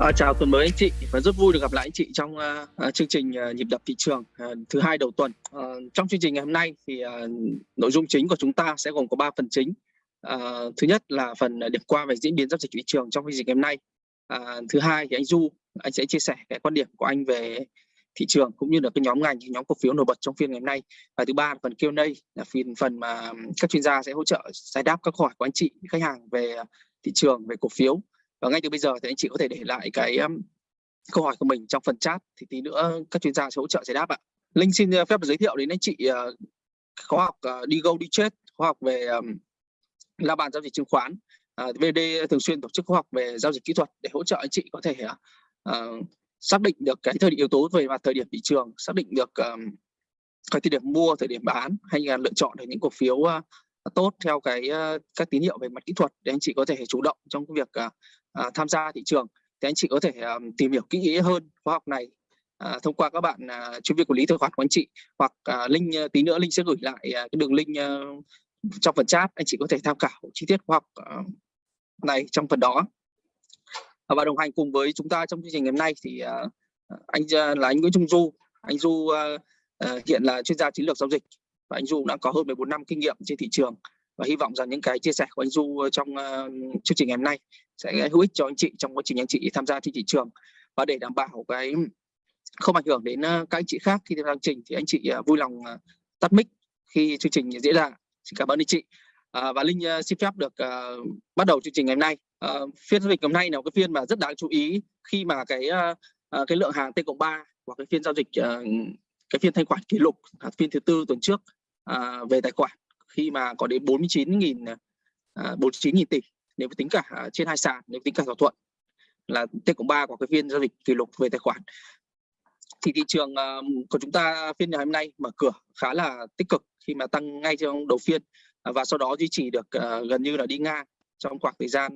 À, chào tuần mới anh chị và rất vui được gặp lại anh chị trong uh, chương trình uh, nhịp đập thị trường uh, thứ hai đầu tuần. Uh, trong chương trình ngày hôm nay thì uh, nội dung chính của chúng ta sẽ gồm có 3 phần chính. Uh, thứ nhất là phần điểm qua về diễn biến giao dịch thị trường trong chương trình ngày hôm nay. Uh, thứ hai thì anh Du anh sẽ chia sẻ cái quan điểm của anh về thị trường cũng như là cái nhóm ngành nhóm cổ phiếu nổi bật trong phiên ngày hôm nay và thứ ba là phần Q&A là phiên phần mà các chuyên gia sẽ hỗ trợ giải đáp các câu hỏi của anh chị khách hàng về thị trường về cổ phiếu và ngay từ bây giờ thì anh chị có thể để lại cái um, câu hỏi của mình trong phần chat thì tí nữa các chuyên gia sẽ hỗ trợ giải đáp ạ. Linh xin uh, phép giới thiệu đến anh chị ờ, khóa học ờ, đi go đi chết khóa học về um, la bàn giao dịch chứng khoán. Ờ, VD thường xuyên tổ chức khóa học về giao dịch kỹ thuật để hỗ trợ anh chị có thể uh, xác định được cái thời điểm yếu tố về mặt thời điểm thị trường xác định được um, cái thời điểm mua thời điểm bán hay là lựa chọn được những cổ phiếu uh, tốt theo cái uh, các tín hiệu về mặt kỹ thuật để anh chị có thể chủ động trong cái việc uh, à, tham gia thị trường thì anh chị có thể um, tìm hiểu kỹ hơn khóa học này à, thông qua các bạn à, chuyên viên quản lý tài khoản của anh chị hoặc à, linh tí nữa linh sẽ gửi lại à, cái đường link à, trong phần chat anh chị có thể tham khảo chi tiết khóa học à, này trong phần đó. À, và đồng hành cùng với chúng ta trong chương trình ngày hôm nay thì à, anh là anh Nguyễn Trung Du. Anh Du à, à, hiện là chuyên gia chiến lược giao dịch và anh Du đã có hơn 14 năm kinh nghiệm trên thị trường và hy vọng rằng những cái chia sẻ của anh Du trong uh, chương trình ngày hôm nay sẽ hữu ích cho anh chị trong quá trình anh chị tham gia trên thị trường. Và để đảm bảo cái không ảnh hưởng đến uh, các anh chị khác khi tham gia chương trình thì anh chị uh, vui lòng uh, tắt mic khi chương trình diễn ra. Xin cảm ơn anh chị. À, và linh xin phép được uh, bắt đầu chương trình ngày hôm nay. Uh, phiên giao dịch hôm nay là một cái phiên mà rất đáng chú ý khi mà cái uh, cái lượng hàng T cộng 3 hoặc cái phiên giao dịch uh, cái phiên thanh khoản kỷ lục phiên thứ tư tuần trước uh, về tài khoản khi mà có đến 49.000 uh, 49.000 tỷ nếu tính cả à, trên hai sàn, nếu tính cả thỏa thuận là T cộng 3 của cái phiên giao dịch kỷ lục về tài khoản, thì thị trường à, của chúng ta phiên ngày hôm nay mở cửa khá là tích cực khi mà tăng ngay trong đầu phiên à, và sau đó duy trì được gần như là đi ngang trong khoảng thời gian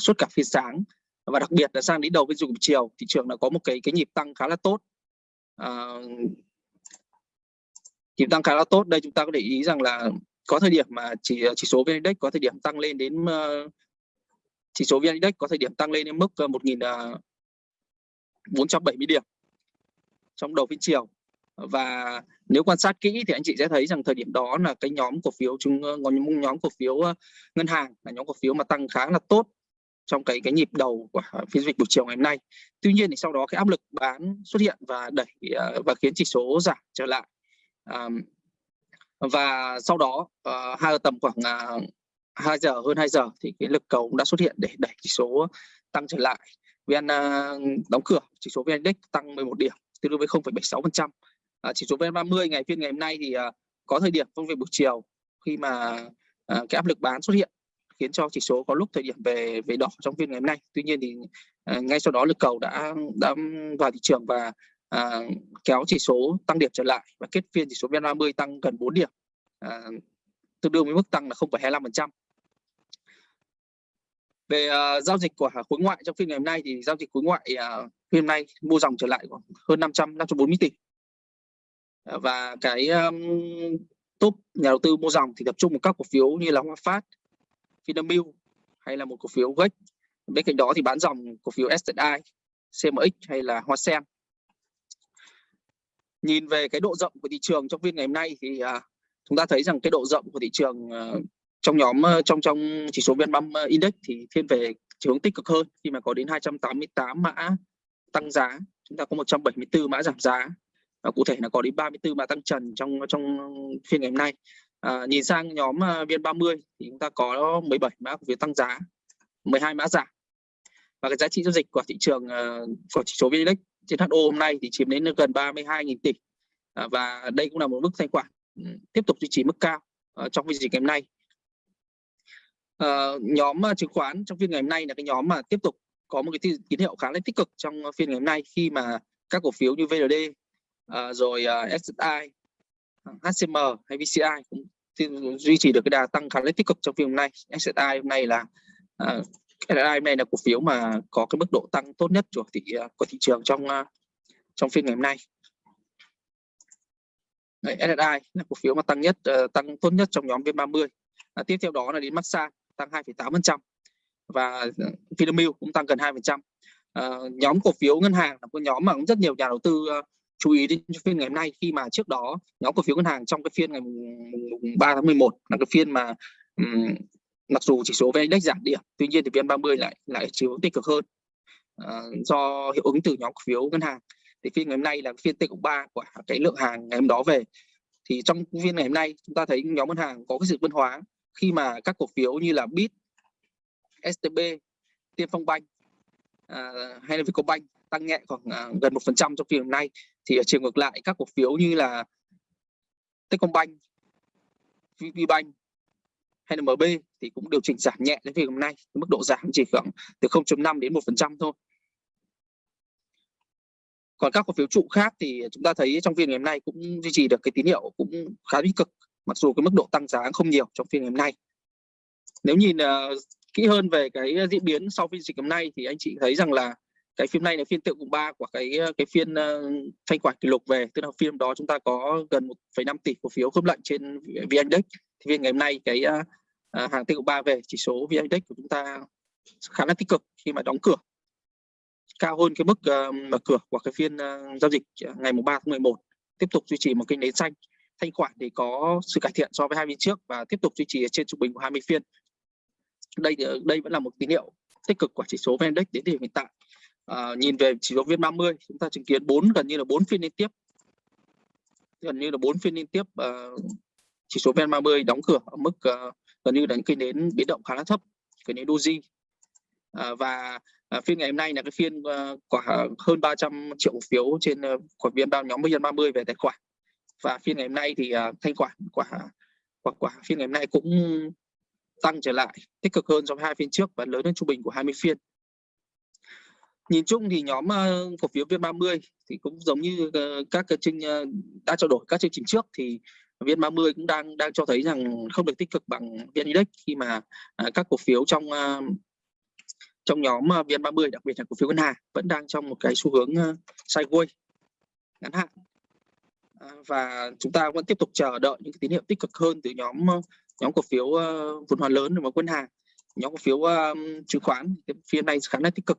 suốt cả phiên sáng. Và đặc biệt là sang đến đầu phiên dụng chiều, thị trường đã có một cái cái nhịp tăng khá là tốt. Nhịp tăng khá là tốt. Đây chúng ta có để ý rằng là có thời điểm mà chỉ ờ, chỉ số VN Index có thời điểm tăng lên đến uh, chỉ số VN Index có thời điểm tăng lên đến mức ờ, uh, 1.470 điểm trong đầu phiên chiều và nếu quan sát kỹ thì anh chị sẽ thấy rằng thời điểm đó là cái nhóm cổ phiếu chúng nhóm nhóm cổ phiếu ngân hàng là nhóm cổ phiếu mà tăng khá là tốt trong cái cái nhịp đầu của phiên dịch buổi chiều ngày hôm nay. Tuy nhiên thì sau đó cái áp lực bán xuất hiện và đẩy và khiến chỉ số giảm trở lại. Um, và sau đó uh, hai tầm khoảng à, uh, 2 giờ hơn 2 giờ thì cái lực cầu cũng đã xuất hiện để đẩy chỉ số tăng trở lại. VN uh, đóng cửa chỉ số VN Index tăng 11 điểm tương đương với 0,76%. Uh, à, chỉ số VN30 ngày phiên ngày hôm nay thì uh, có thời điểm công việc buổi chiều khi mà uh, cái áp lực bán xuất hiện khiến cho chỉ số có lúc thời điểm về về đỏ trong phiên ngày hôm nay. Tuy nhiên thì uh, ngay sau đó lực cầu đã đã vào thị trường và à, kéo chỉ số tăng điểm trở lại và kết phiên chỉ số VN30 tăng gần 4 điểm à, tương đương với mức tăng là 0,25%. Về uh, giao dịch của khối ngoại trong phiên ngày hôm nay thì giao dịch khối ngoại uh, phiên hôm nay mua dòng trở lại khoảng hơn 500 540 tỷ. Uh, và cái um, top nhà đầu tư mua dòng thì tập trung vào các cổ phiếu như là hoa Phát, Vinamilk hay là một cổ phiếu GEC. Bên cạnh đó thì bán dòng cổ phiếu sti, CMX hay là Hoa Sen nhìn về cái độ rộng của thị trường trong phiên ngày hôm nay thì à, chúng ta thấy rằng cái độ rộng của thị trường à, trong nhóm ờ, trong trong chỉ số VN30 ờ, index thì thiên về chiều hướng tích cực hơn. Khi mà có đến 288 mã tăng giá chúng ta có 174 mã giảm giá. Và cụ thể là có đến 34 mã tăng trần trong trong phiên ngày hôm nay. À, nhìn sang nhóm ờ, VN30 thì chúng ta có 17 mã cổ phiếu tăng giá 12 mã giảm. Và cái giá trị giao dịch của thị trường của chỉ số VN Index trên HO hôm nay thì chiếm đến gần 32.000 tỷ. À, và đây cũng là một mức thanh khoản ừ, tiếp tục duy trì mức cao ờ, trong phiên dịch ngày hôm nay. Ờ, nhóm ờ, chứng khoán trong phiên ngày hôm nay là cái nhóm mà tiếp tục có một cái tín hiệu khá là tích cực trong phiên ngày hôm nay khi mà các cổ phiếu như VND uh, rồi uh, SSI HCM hay VCI cũng duy trì được cái đà tăng khá là tích cực trong phiên hôm nay. SSI hôm nay là SSI này là cổ phiếu mà có cái mức độ tăng tốt nhất của thị của thị trường trong ờ, trong phiên ngày hôm nay. Đấy, SSI là cổ phiếu mà tăng nhất ờ, tăng tốt nhất trong nhóm VN30. À, tiếp theo đó là đến Maxa tăng 2,8% và ờ, Vinamilk cũng tăng gần 2%. à, nhóm cổ phiếu ngân hàng là một nhóm mà cũng rất nhiều nhà đầu tư chú ý đến phiên ngày hôm nay khi mà trước đó nhóm cổ phiếu ngân hàng trong cái phiên ngày 3 tháng 11 là cái phiên mà um, mặc dù chỉ số VN Index giảm điểm tuy nhiên thì VN30 lại lại chiếu tích cực hơn. À, do hiệu ứng từ nhóm cổ phiếu ngân hàng. Thì phiên ngày hôm nay là phiên T cộng 3 của cái lượng hàng ngày hôm đó về. Thì trong phiên ngày hôm nay chúng ta thấy nhóm ngân hàng có cái sự phân hóa. Khi mà các cổ phiếu như là Bit, STB, Tiên Phong Bank à, hay là Vietcombank tăng nhẹ khoảng à, gần 1% trong phiên hôm nay thì ở chiều ngược lại các cổ phiếu như là Techcombank, VPBank hay là MB thì cũng điều chỉnh giảm nhẹ đến phiên hôm nay. Mức độ giảm chỉ khoảng từ 0.5 đến 1% thôi. Còn các cổ phiếu trụ khác thì chúng ta thấy trong phiên ngày hôm nay cũng duy trì được cái tín hiệu cũng khá tích cực mặc dù cái mức độ tăng giá không nhiều trong phiên ngày hôm nay. Nếu nhìn uh, kỹ hơn về cái diễn biến sau phiên dịch hôm nay thì anh chị thấy rằng là cái phiên này là phiên tượng cùng ba của cái ờ, cái phiên uh, thanh khoản kỷ lục về. Tức là phiên đó chúng ta có gần 1,5 tỷ cổ phiếu khớp lệnh trên vn index thì phiên ngày hôm nay cái uh, hàng tiêu ba về chỉ số vn index của chúng ta khá là tích cực khi mà đóng cửa. Cao hơn cái mức uh, mở cửa của cái phiên uh, giao dịch ngày mùng 3 tháng 11 tiếp tục duy trì một kênh nến xanh thanh khoản thì có sự cải thiện so với hai phiên trước và tiếp tục duy trì trên trung bình của 20 phiên. Đây đây vẫn là một tín hiệu tích cực của chỉ số VN Index đến thời điểm hiện tại. À, nhìn về chỉ số VN30 chúng ta chứng kiến bốn gần như là bốn phiên liên tiếp. Gần như là bốn phiên liên tiếp uh, chỉ số VN30 đóng cửa ở mức uh, gần như là những cây nến biến động khá là thấp cái nến doji. Uh, và uh, phiên ngày hôm nay là cái phiên uh, quả hơn 300 triệu cổ phiếu trên ờ, uh, của viên bao nhóm VN30 về tài khoản. Và phiên ngày hôm nay thì uh, thanh khoản quả quả quả phiên ngày hôm nay cũng tăng trở lại tích cực hơn so với hai phiên trước và lớn hơn trung bình của 20 phiên nhìn chung thì nhóm ờ, cổ phiếu VN30 thì cũng giống như ờ, các cái chương ờ, đã trao đổi các chương trình trước thì VN30 cũng đang đang cho thấy rằng không được tích cực bằng VN Index khi mà à, các cổ phiếu trong trong nhóm VN30, đặc biệt là cổ phiếu ngân hàng vẫn đang trong một cái xu hướng sideways, ngắn hạn. Và chúng ta vẫn tiếp tục chờ đợi những cái tín hiệu tích cực hơn từ nhóm nhóm cổ phiếu vốn hóa lớn và quân hàng. Nhóm cổ phiếu chứng khoán phiên này khá là tích cực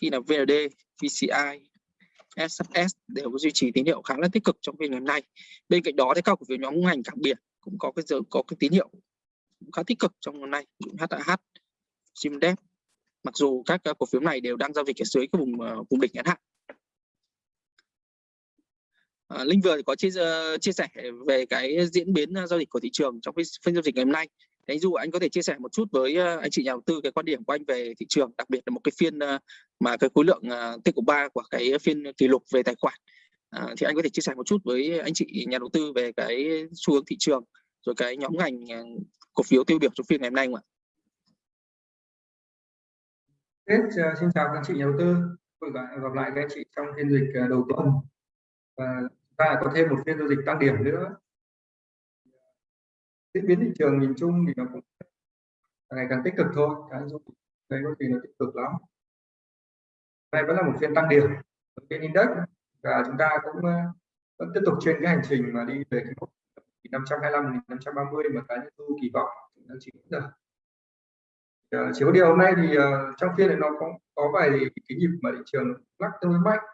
khi là VND, VCI, SFS đều có duy trì tín hiệu khá là tích cực trong phiên ngày hôm nay. Bên cạnh đó thì các cổ phiếu nhóm ngành cảng biển cũng có cái giờ có cái tín hiệu khá tích cực trong hôm nay, HAH, Simdep. Mặc dù các cổ phiếu này đều đang giao dịch ở dưới cái vùng ờ, vùng đỉnh ngắn hạn. À, Linh vừa có chia, ờ, chia sẻ về cái diễn biến giao dịch của thị trường trong phiên giao dịch ngày hôm nay anh Du anh có thể chia sẻ một chút với ờ, anh chị nhà đầu tư cái quan điểm của anh về thị trường đặc biệt là một cái phiên ờ, mà cái khối lượng ờ, tích của ba của cái phiên kỷ lục về tài khoản. À, thì anh có thể chia sẻ một chút với anh chị nhà đầu tư về cái xu hướng thị trường rồi cái nhóm ngành cổ phiếu tiêu biểu trong phiên ngày hôm nay không ạ? Tết, xin chào các anh chị nhà đầu tư. Gặp lại các anh chị trong phiên dịch đầu tuần. Và ta có thêm một phiên giao dịch tăng điểm nữa diễn biến thị trường nhìn chung thì nó cũng ngày càng tích cực thôi. Cái dung đây có thể là tích cực lắm. Đây vẫn là một phiên tăng điểm phiên index và chúng ta cũng ờ, vẫn tiếp tục trên cái hành trình mà đi về cái mốc 525 530 mà cái tôi kỳ vọng nó chỉ được. Ờ, chỉ có điều hôm nay thì ờ, trong phiên này nó có có vài cái nhịp mà thị trường lắc tương đối mạnh.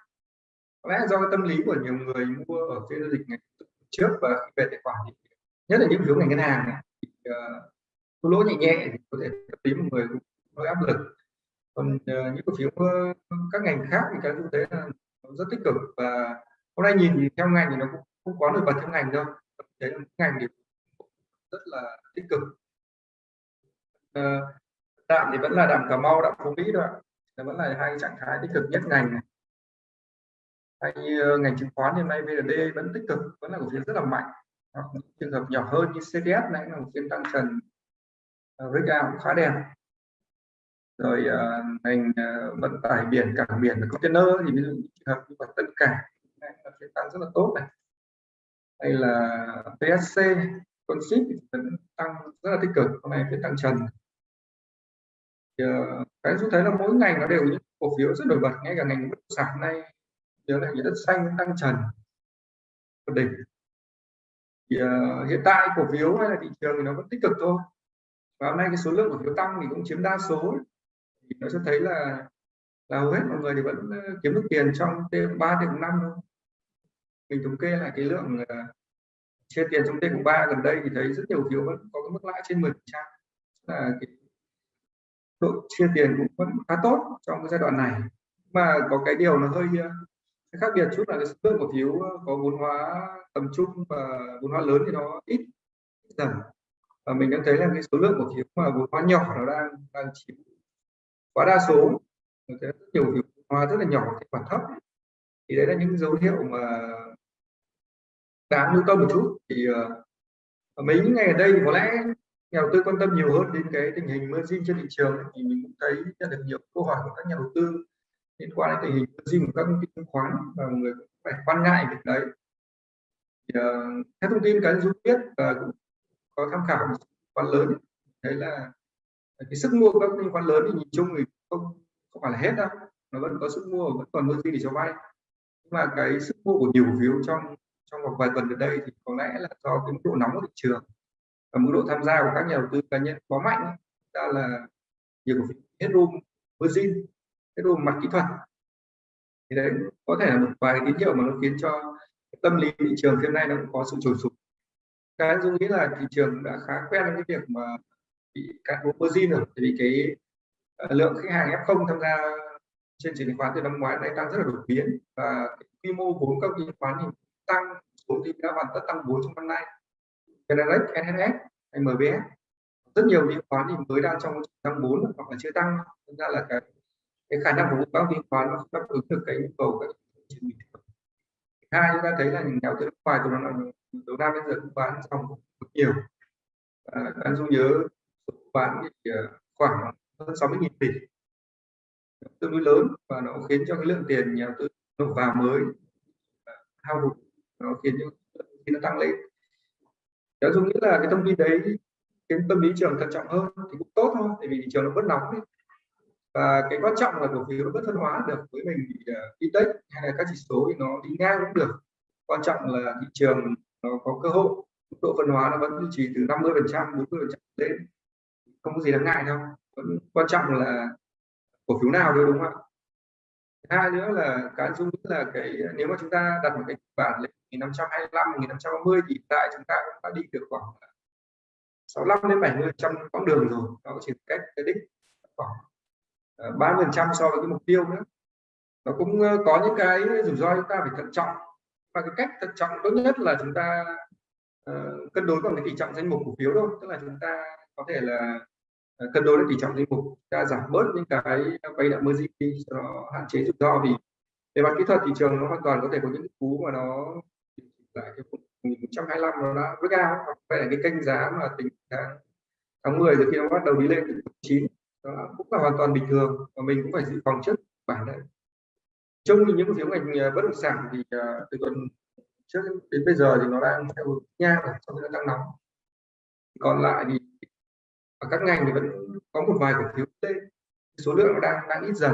Có lẽ do cái tâm lý của nhiều người mua ở phiên giao dịch ngày trước và về tài khoản thì nhất là những phiếu ngành ngân hàng này, thì, ờ, uh, lỗ nhẹ nhẹ thì có thể tâm lý một người hơi áp lực. Còn uh, những cổ phiếu uh, các ngành khác thì cái thực thế là rất tích cực và hôm nay nhìn thì theo ngành thì nó cũng không quá nổi bật theo ngành đâu. Đấy là ngành thì rất là tích cực. Ờ, uh, đạm thì vẫn là đạm cà mau đạm phú mỹ thôi ạ. Vẫn là hai trạng thái tích cực nhất ngành này. Hay uh, ngành chứng khoán hiện nay VND vẫn tích cực vẫn là cổ phiếu rất là mạnh hoặc trường hợp nhỏ hơn như CDS này là một phiên tăng trần ờ, uh, breakout cũng khá đẹp. Rồi uh, ngành uh, vận tải biển cảng biển và container thì ví dụ như trường hợp như tất cả này là phiên tăng rất là tốt này. Hay là PSC con ship vẫn tăng rất là tích cực hôm nay phiên tăng trần. Thì, uh, cái chúng thấy là mỗi ngành nó đều những cổ phiếu rất nổi bật ngay cả ngành bất động sản này nhớ là những đất xanh tăng trần. Đỉnh thì uh, hiện tại cổ phiếu hay là thị trường thì nó vẫn tích cực thôi. Và hôm nay cái số lượng cổ phiếu tăng thì cũng chiếm đa số thì nó cho thấy là là hầu hết mọi người thì vẫn ờ, kiếm được tiền trong T3 T5 thôi. Mình thống kê lại cái lượng uh, chia tiền trong T3 gần đây thì thấy rất nhiều phiếu vẫn có cái mức lãi trên 10 là cái độ chia tiền cũng vẫn khá tốt trong cái giai đoạn này. Mà có cái điều nó hơi khác biệt chút là cái số lượng cổ phiếu ờ, có vốn hóa tầm trung và vốn hóa lớn thì nó ít dần. Và mình đang thấy là cái số lượng cổ phiếu mà vốn hóa nhỏ nó đang đang chiếm quá đa số. Rất nhiều vốn hóa rất là nhỏ thì còn thấp. Thì đấy là những dấu hiệu mà đáng lưu tâm một chút. Thì uh, mấy những ngày ở đây thì có lẽ nhà đầu tư quan tâm nhiều hơn đến cái tình hình margin trên thị trường thì mình cũng thấy nhận được nhiều câu hỏi của các nhà đầu tư liên quan đến tình hình margin của các công ty chứng khoán và mọi người cũng phải quan ngại việc đấy. Thì, uh, theo thông tin cái dũng biết và cũng có tham khảo một quan lớn thấy là ờ, cái sức mua của các công ty khoán lớn thì nhìn chung thì không không phải là hết đâu nó vẫn có sức mua vẫn còn margin để cho vay. Nhưng mà cái sức mua của nhiều cổ phiếu trong trong vòng vài tuần gần đây thì có lẽ là do cái mức độ nóng của thị trường và mức độ tham gia của các nhà đầu tư cá nhân quá mạnh ra là nhiều cổ phiếu hết room margin cái đồ mặt kỹ thuật. Thì đấy có thể là một vài tín hiệu mà nó khiến cho tâm lý thị trường hiện nay nó cũng có sự trồi sụp cái dung nghĩ là thị trường đã khá quen với cái việc mà bị cạn vốn margin rồi vì cái ờ, lượng khách hàng F0 tham gia trên chứng khoán từ năm ngoái này tăng rất là đột biến và quy mô vốn các chứng khoán thì tăng vốn thì đã hoàn tất tăng vốn trong năm nay. Genelex, NHS MBS rất nhiều chứng khoán thì mới đang trong tăng vốn hoặc là chưa tăng. Nên ra là cái cái khả năng của các chứng khoán nó không đáp ứng được cái nhu cầu các chương bình thường. Hai chúng ta thấy là những nhà đầu tư nước ngoài từ đầu năm đến giờ cũng bán trong nhiều. À, anh dung nhớ bán thì ờ, khoảng hơn 60.000 tỷ. Tương đối lớn và nó khiến cho cái lượng tiền nhà đầu tư nộp vào mới ờ, hao hụt. Nó khiến cho khi nó tăng lên. Đó dung nghĩ là cái thông tin đấy cái tâm lý trường thận trọng hơn thì cũng tốt thôi tại vì thị trường nó bớt nóng đi và cái quan trọng là cổ phiếu nó bất phân hóa được với mình thì uh, index hay là các chỉ số thì nó đi ngang cũng được. Quan trọng là thị trường nó có cơ hội mức độ phân hóa nó vẫn duy trì từ 50 phần trăm 40 phần trăm lên. Không có gì đáng ngại đâu. Vẫn quan trọng là cổ phiếu nào thôi đúng không ạ? Hai nữa là cái dung nghĩ là cái nếu mà chúng ta đặt một cái bản lên 1525 1530 thì tại chúng ta cũng đã đi được khoảng 65 đến 70 trăm quãng đường rồi. Nó chỉ cách cái đích khoảng Ờ, ba phần trăm so với cái mục tiêu nữa. Nó cũng ờ, có những cái rủi ro chúng ta phải thận trọng. Và cái cách thận trọng tốt nhất là chúng ta uh, cân đối bằng cái tỷ trọng danh mục cổ phiếu thôi. Tức là chúng ta có thể là uh, cân đối với tỷ trọng danh mục chúng ta giảm bớt những cái vay nợ margin đi cho nó hạn chế rủi ro. Vì về mặt kỹ thuật thị trường nó hoàn toàn có thể có những cú mà nó lại cái 1125 nó đã rất cao hoặc là cái kênh giá mà tính tháng tháng 10 rồi khi nó bắt đầu đi lên từ 9 đó cũng là hoàn toàn bình thường và mình cũng phải dự phòng trước bản đấy. Trong những phiếu ngành ờ, bất động sản thì ờ, từ tuần trước đến bây giờ thì nó đang theo nha rồi trong nó tăng nóng. Còn lại thì ở các ngành thì vẫn có một vài cổ phiếu lên số lượng nó đang đang ít dần.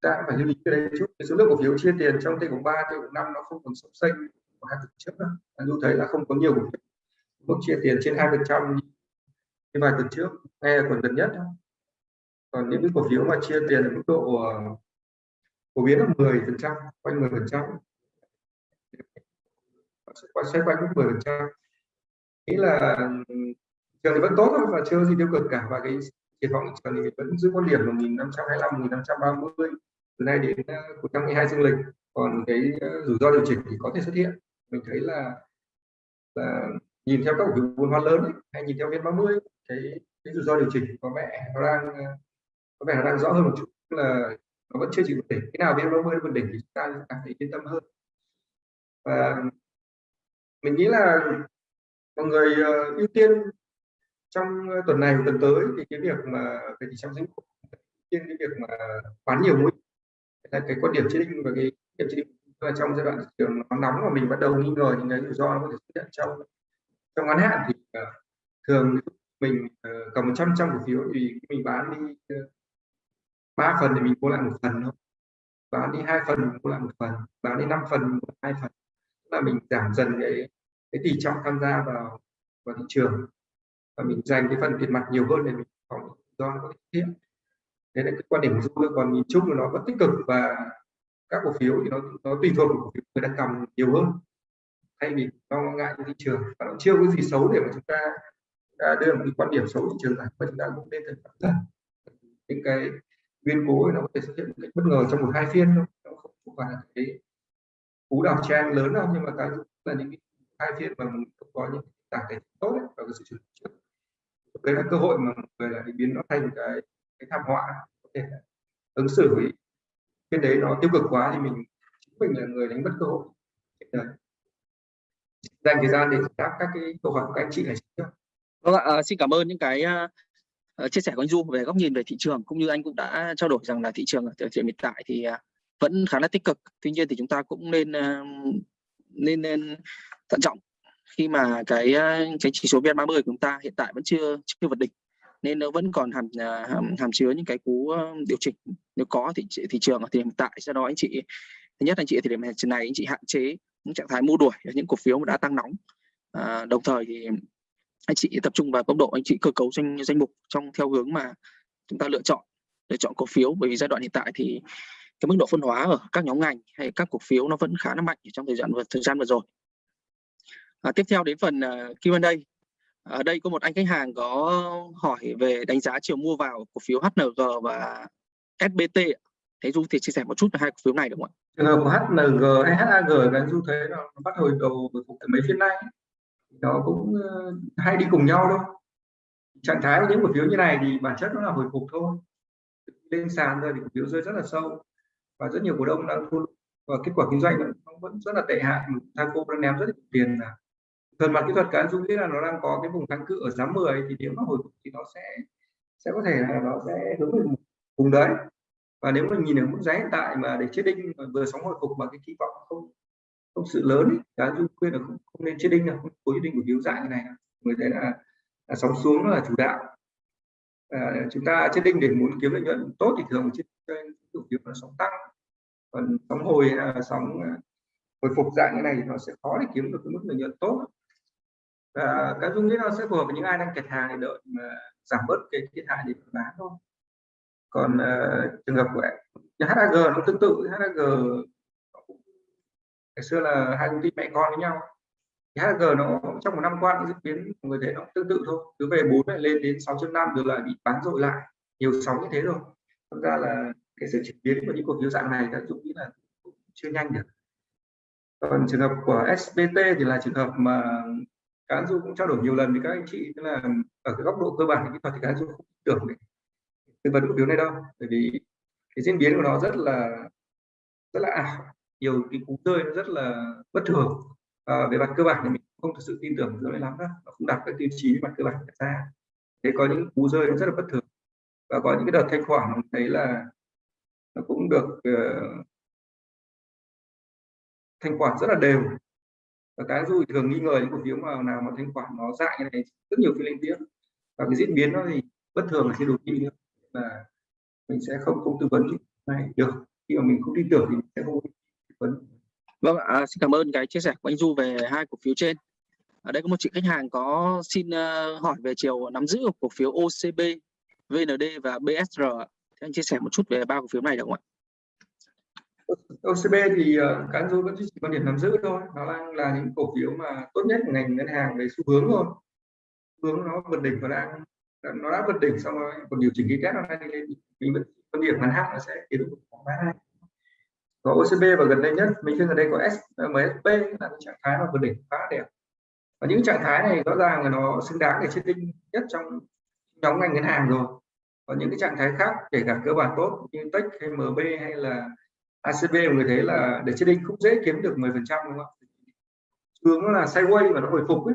Ta phải lưu ý cái đấy chút. Cái số lượng cổ phiếu chia tiền trong t cộng ba, t cộng năm nó không còn sốc xanh của hai tuần trước nữa. Dù thấy là không có nhiều cổ phiếu. Mức chia tiền trên hai phần trăm như vài tuần trước ngay là tuần gần nhất còn những cái cổ phiếu mà chia tiền ở mức độ ờ, phổ biến là 10 phần trăm quanh 10 phần trăm. Xoay quanh mức 10 phần trăm. Nghĩ là trường thì vẫn tốt thôi và chưa gì tiêu cực cả và cái triển vọng trường thì vẫn giữ quan điểm là 1525 1530 từ nay đến ờ, cuối năm 12 dương lịch. Còn cái ờ, rủi ro điều chỉnh thì có thể xuất hiện. Mình thấy là là nhìn theo các cổ phiếu vốn hóa lớn ấy, hay nhìn theo viên 30 cái cái rủi ro điều chỉnh có vẻ nó đang có vẻ nó đang rõ hơn một chút là nó vẫn chưa chỉ chịu đỉnh. Cái nào bên nó mới vượt đỉnh thì chúng ta cảm thấy yên tâm hơn. Và mình nghĩ là mọi người uh, ưu tiên trong ờ, tuần này tuần tới thì cái việc mà về thị trong dính tiên cái việc mà bán nhiều mũi là cái quan điểm chế định và cái điểm chế định là trong giai đoạn thị trường nó nóng và mình bắt đầu nghi ngờ những cái rủi ro nó có thể xuất hiện trong trong ngắn hạn thì uh, thường mình uh, cầm 100 trăm cổ phiếu thì mình bán đi uh, ba phần thì mình mua lại một phần thôi. Bán đi hai phần mình mua lại một phần. Bán đi năm phần mua hai phần. Tức là mình giảm dần cái cái tỷ trọng tham gia vào vào thị trường. Và mình dành cái phần tiền mặt nhiều hơn để mình phòng do có thể đấy là cái quan điểm của tôi còn nhìn chung là nó vẫn tích cực và các cổ phiếu thì nó nó tùy thuộc vào cổ phiếu người đang cầm nhiều hơn. Thay vì lo ngại thị trường. Và nó chưa có gì xấu để mà chúng ta, à, đưa một cái quan điểm xấu thị trường này và chúng ta cũng nên cẩn thận. Những cái biến cố nó có thể xuất hiện một cách bất ngờ trong một hai phiên thôi. Nó không, phải là cái cú đảo trang lớn đâu nhưng mà cái là những cái hai phiên mà mình không có những tảng cái tốt ấy, và cái sự chuẩn trước. Đấy là cơ hội mà mọi người là biến nó thành cái cái thảm họa có thể ứng xử với cái đấy nó tiêu cực quá thì mình chính mình là người đánh mất cơ hội. Đấy. dành thời gian để đáp các cái câu hỏi của các anh chị này vâng ạ à, xin cảm ơn những cái à, Ờ, chia sẻ của anh Du về góc nhìn về thị trường cũng như anh cũng đã trao đổi rằng là thị trường ở thời điểm hiện tại thì à, vẫn khá là tích cực. Tuy nhiên thì chúng ta cũng nên à, nên nên thận trọng khi mà cái à, cái chỉ số VN30 của chúng ta hiện tại vẫn chưa chưa vượt đỉnh nên nó vẫn còn hàm hàm, hàm chứa những cái cú điều chỉnh. Nếu có thì thị trường ở thời điểm hiện tại do đó anh chị thứ nhất anh chị ở thời điểm này anh chị hạn chế những trạng thái mua đuổi những cổ phiếu mà đã tăng nóng. À, đồng thời thì anh chị tập trung vào tốc độ anh chị cơ cấu danh danh mục trong theo hướng mà chúng ta lựa chọn lựa chọn cổ phiếu. Bởi vì giai đoạn hiện tại thì cái mức độ phân hóa ở các nhóm ngành hay các cổ phiếu nó vẫn khá là mạnh trong thời gian vừa thời gian vừa rồi. À, tiếp theo đến phần uh, Q&A ở đây có một anh khách hàng có hỏi về đánh giá chiều mua vào cổ phiếu HNG và SBT thế Du thì chia sẻ một chút về hai cổ phiếu này được không ạ? Trường hợp của HNG hay HAG là Du thấy nó bắt hồi đầu hồi phục từ mấy phiên nay nó cũng ờ, hay đi cùng nhau đâu. trạng thái của những cổ phiếu như này thì bản chất nó là hồi phục thôi. Lên sàn rồi thì cổ phiếu rơi rất là sâu. Và rất nhiều cổ đông đã thua và kết quả kinh doanh nó vẫn rất là tệ hại. Thaco đang ném rất nhiều tiền là thần mặt kỹ thuật cá dung nghĩ là nó đang có cái vùng kháng cự ở giá 10 thì nếu mà hồi phục thì nó sẽ sẽ có thể là nó sẽ hướng về vùng đấy. Và nếu mình nhìn ở mức giá hiện tại mà để chết đinh vừa sóng hồi phục mà cái kỳ vọng không không sự lớn ấy, cá dung khuyên là không, không nên chết đinh là không có đinh của biếu dạng như này người thấy là, là sóng xuống là chủ đạo. À, chúng ta chết đinh để muốn kiếm lợi nhuận tốt thì thường chết cổ phiếu là sóng tăng. Còn sóng hồi là sóng à, hồi phục dạng như này thì nó sẽ khó để kiếm được cái mức lợi nhuận tốt. Và cái dung nghĩ nó sẽ phù hợp với những ai đang kẹt hàng để đợi mà giảm bớt cái thiệt hại để bán thôi. Còn uh, trường hợp của HAG nó tương tự HAG ngày xưa là hai công ty mẹ con với nhau. Thì HG nó trong một năm qua diễn biến người thấy nó tương tự thôi. Cứ về 4 lại lên đến 6.5 rồi lại bị bán dội lại. Nhiều sóng như thế rồi. Thật ra là cái sự chuyển biến của những cổ phiếu dạng này các dũng nghĩ là chưa nhanh được. Còn trường hợp của SBT thì là trường hợp mà cá du cũng trao đổi nhiều lần với các anh chị. Tức là ở cái góc độ cơ bản kỹ thuật thì cá du không tưởng để tư vấn cổ phiếu này đâu. Bởi vì cái diễn biến của nó rất là rất là ảo nhiều cái cú rơi nó rất là bất thường. À, về mặt cơ bản thì mình không thực sự tin tưởng rất lắm đó nó không đạt các tiêu chí về mặt cơ bản đặt ra. Thế có những cú rơi nó rất là bất thường. Và có những cái đợt thanh khoản mình thấy là nó cũng được uh, thanh khoản rất là đều. Và cái du thường nghi ngờ những cổ phiếu mà nào mà thanh khoản nó dại như này rất nhiều phiên liên tiếp và cái diễn biến nó thì bất thường là cái đầu tiên nữa. Là mình sẽ không không tư vấn này được. Khi mà mình không tin tưởng thì mình sẽ không vâng. Ạ xin cảm ơn cái chia sẻ của anh Du về hai cổ phiếu trên. Ở đây có một chị khách hàng có xin uh, hỏi về chiều nắm giữ của cổ phiếu OCB VND và BSR thì anh chia sẻ một chút về ba cổ phiếu này được không ạ? OCB thì uh, cá nhân vẫn chỉ quan điểm nắm giữ thôi. Nó đang là những cổ phiếu mà tốt nhất của ngành ngân hàng về xu hướng thôi. Hướng nó vượt đỉnh và đang nó đã vượt đỉnh xong rồi còn điều chỉnh cái kết nó đang đi lên mình vẫn quan điểm ngắn hạn nó sẽ tiếp tục bán có OCB và gần đây nhất. Mình thấy ở đây có S, là cái trạng thái mà vượt đỉnh khá đẹp. Và những trạng thái này rõ ràng là nó xứng đáng để chiết tinh nhất trong nhóm ngành ngân hàng rồi. Còn những cái trạng thái khác kể cả cơ bản tốt như Tech hay MB hay là ACB người thấy là để trading không dễ kiếm được 10 phần trăm đúng không thường nó là sideways và nó hồi phục ấy.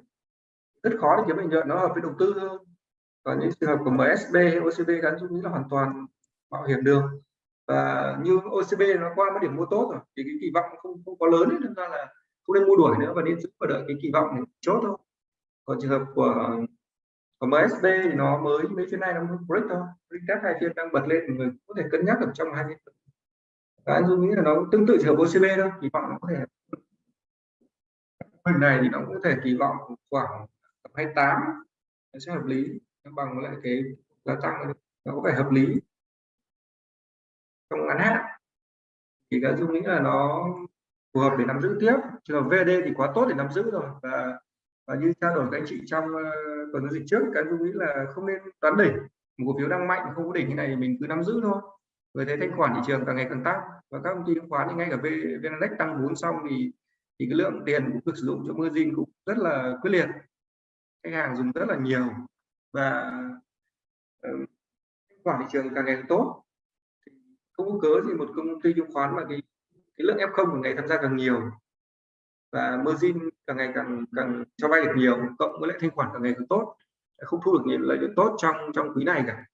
rất khó để kiếm lợi nhuận nó hợp với đầu tư hơn. Còn những trường hợp của MSB hay OCB gắn chung là hoàn toàn mạo hiểm đường và như OCB nó qua một điểm mua tốt rồi thì cái kỳ vọng không không có lớn ấy, nên ra là không nên mua đuổi nữa và nên giữ và đợi cái kỳ vọng này chốt thôi. Còn trường hợp của của MSB thì nó mới mấy phiên này nó mới break thôi. Break các hai phiên đang bật lên người có thể cân nhắc ở trong hai phiên. Và anh dung nghĩ là nó tương tự trường hợp OCB thôi kỳ vọng nó có thể hình này thì nó cũng có thể kỳ vọng khoảng 28 nó sẽ hợp lý bằng lại cái giá tăng nó có vẻ hợp lý trong ngắn hạn. Thì cái dung nghĩ là nó phù hợp để nắm giữ tiếp. Trường là VD thì quá tốt để nắm giữ rồi. Và và như trao đổi các anh chị trong uh, tuần giao dịch trước cái dung nghĩ là không nên đoán đỉnh. Một cổ phiếu đang mạnh không có đỉnh như này thì mình cứ nắm giữ thôi. Với thấy thanh khoản thị trường càng ngày càng tăng. Và các công ty chứng khoán thì ngay cả VNX tăng vốn xong thì thì cái lượng tiền cũng được sử dụng cho margin cũng rất là quyết liệt. Khách hàng dùng rất là nhiều. Và uh, khoản thị trường càng ngày càng tốt không có cớ gì một công ty chứng khoán mà cái cái lượng F0 của ngày tham gia càng nhiều và margin càng ngày càng càng cho vay được nhiều, cộng với lại thanh khoản càng ngày càng tốt không thu được những lợi nhuận tốt trong trong quý này cả.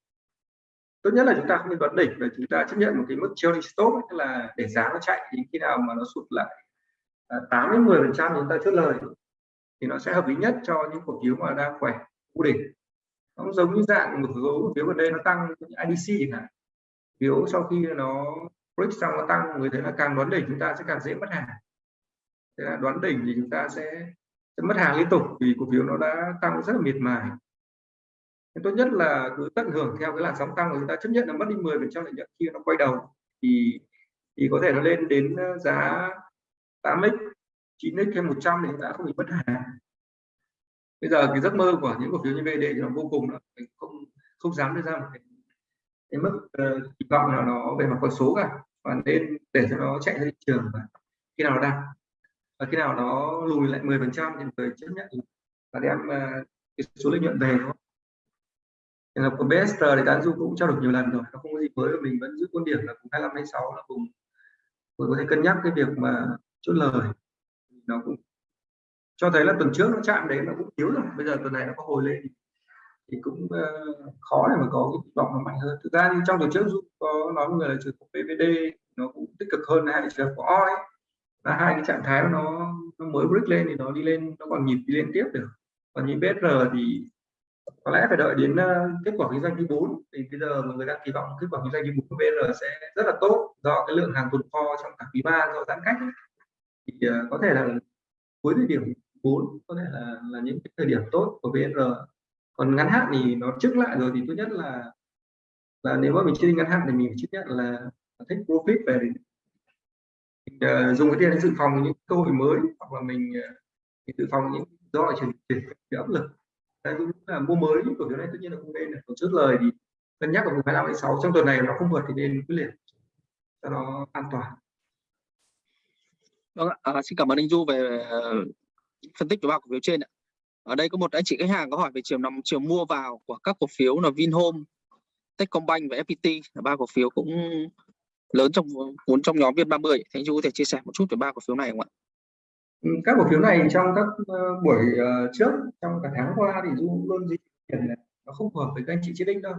Tốt nhất là chúng ta không nên đoán đỉnh và chúng ta chấp nhận một cái mức trailing stop tức là để giá nó chạy đến khi nào mà nó sụt lại à, 8 đến 10 phần trăm chúng ta chốt lời, thì nó sẽ hợp lý nhất cho những cổ phiếu mà đang khỏe cố định nó giống như dạng một số cổ phiếu gần đây nó tăng IDC chẳng hạn phiếu sau khi nó break xong nó tăng người thấy là càng đoán đỉnh chúng ta sẽ càng dễ mất hàng. Thế là đoán đỉnh thì chúng ta sẽ, sẽ mất hàng liên tục vì cổ phiếu nó đã tăng rất là miệt mài. Nên tốt nhất là cứ tận hưởng theo cái làn sóng tăng của chúng ta chấp nhận là mất đi 10 phần trăm lợi nhuận khi nó quay đầu. Thì thì có thể nó lên đến ờ, giá 8x 9x thêm 100 thì đã không bị mất hàng. Bây giờ cái giấc mơ của những cổ phiếu như VD thì nó vô cùng là mình không không dám đưa ra một cái, cái mức uh, kỳ vọng nào nó về mặt con số cả. Và nên để cho nó chạy ra thị trường và khi nào nó đạt. Và khi nào nó lùi lại 10 phần trăm thì người chấp nhận và đem uh, cái số lợi nhuận về thôi trường hợp của BST thì đã du cũng trao đổi nhiều lần rồi nó không có gì mới mình vẫn giữ quan điểm là cùng 25 26 là cùng tôi có thể cân nhắc cái việc mà chốt lời. Nó cũng cho thấy là tuần trước nó chạm đấy nó cũng yếu rồi bây giờ tuần này nó có hồi lên thì cũng uh, khó để mà có cái vọng nó mạnh hơn. Thực ra trong tuần trước du có nói người là trường hợp PVD nó cũng tích cực hơn hai trường hợp của OI là hai cái trạng thái nó nó mới break lên thì nó đi lên nó còn nhịp đi lên tiếp được. Còn như BR thì có lẽ phải đợi đến uh, kết quả kinh doanh thứ 4 thì bây giờ mọi người đang kỳ vọng kết quả kinh doanh thứ 4 của BR sẽ rất là tốt do cái lượng hàng tồn kho trong cả quý 3 do giãn cách thì uh, có thể là cuối thời điểm 4 có thể là là những cái thời điểm tốt của BR còn ngắn hạn thì nó trước lại rồi thì tốt nhất là là nếu mà mình chơi ngắn hạn thì mình chấp nhận là thích profit về mình, uh, dùng cái tiền để dự phòng những cơ hội mới hoặc là mình, uh, mình dự phòng những do chuyển chuyển áp lực. Đây cũng là mua mới cổ phiếu này tất nhiên là không nên còn trước lời thì cân nhắc ở vùng 25 6 trong tuần này nó không vượt thì nên quyết liệt cho nó an toàn. Vâng ạ, à, xin cảm ơn anh Du về uh, phân tích của ba cổ phiếu trên ạ. Ở đây có một anh chị khách hàng có hỏi về chiều nằm chiều mua vào của các cổ phiếu là Vinhome, Techcombank và FPT là ba cổ phiếu cũng lớn trong vốn trong nhóm Viên30. Thì anh chú có thể chia sẻ một chút về ba cổ phiếu này không ạ? Ừ, các cổ phiếu này trong các ờ, buổi ờ, trước trong cả tháng qua thì du luôn di chuyển nó không phù hợp với các anh chị chết đinh đâu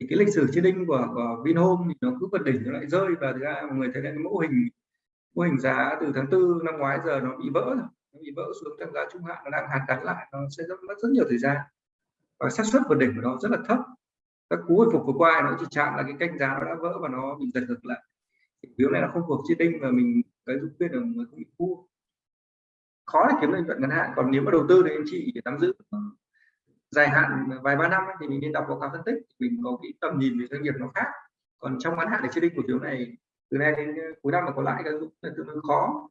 thì cái lịch sử chết đinh của, của Vinhome thì nó cứ vượt đỉnh nó lại rơi và thực ra mọi người thấy cái mẫu hình mô hình giá từ tháng tư năm ngoái giờ nó bị vỡ rồi bị vỡ xuống trong giá trung hạn, nó đang hàn gắn lại, nó sẽ rất mất rất nhiều thời gian. Và xác suất vượt đỉnh của nó rất là thấp. Các cú hồi phục vừa qua nó chỉ chạm là cái canh giá nó đã vỡ và nó bị giật ngược lại. Phiếu này nó không thuộc chết đinh và mình, cái giúp biết là người bị mua khó để kiếm lợi nhuận ngắn hạn, còn nếu mà đầu tư thì anh chị nắm giữ dài hạn vài ba năm thì mình nên đọc báo cáo phân tích. Mình có cái tầm nhìn về doanh nghiệp nó khác. Còn trong ngắn hạn để chết đinh cổ phiếu này, từ nay đến cuối năm mà có lãi cái là tương đối khó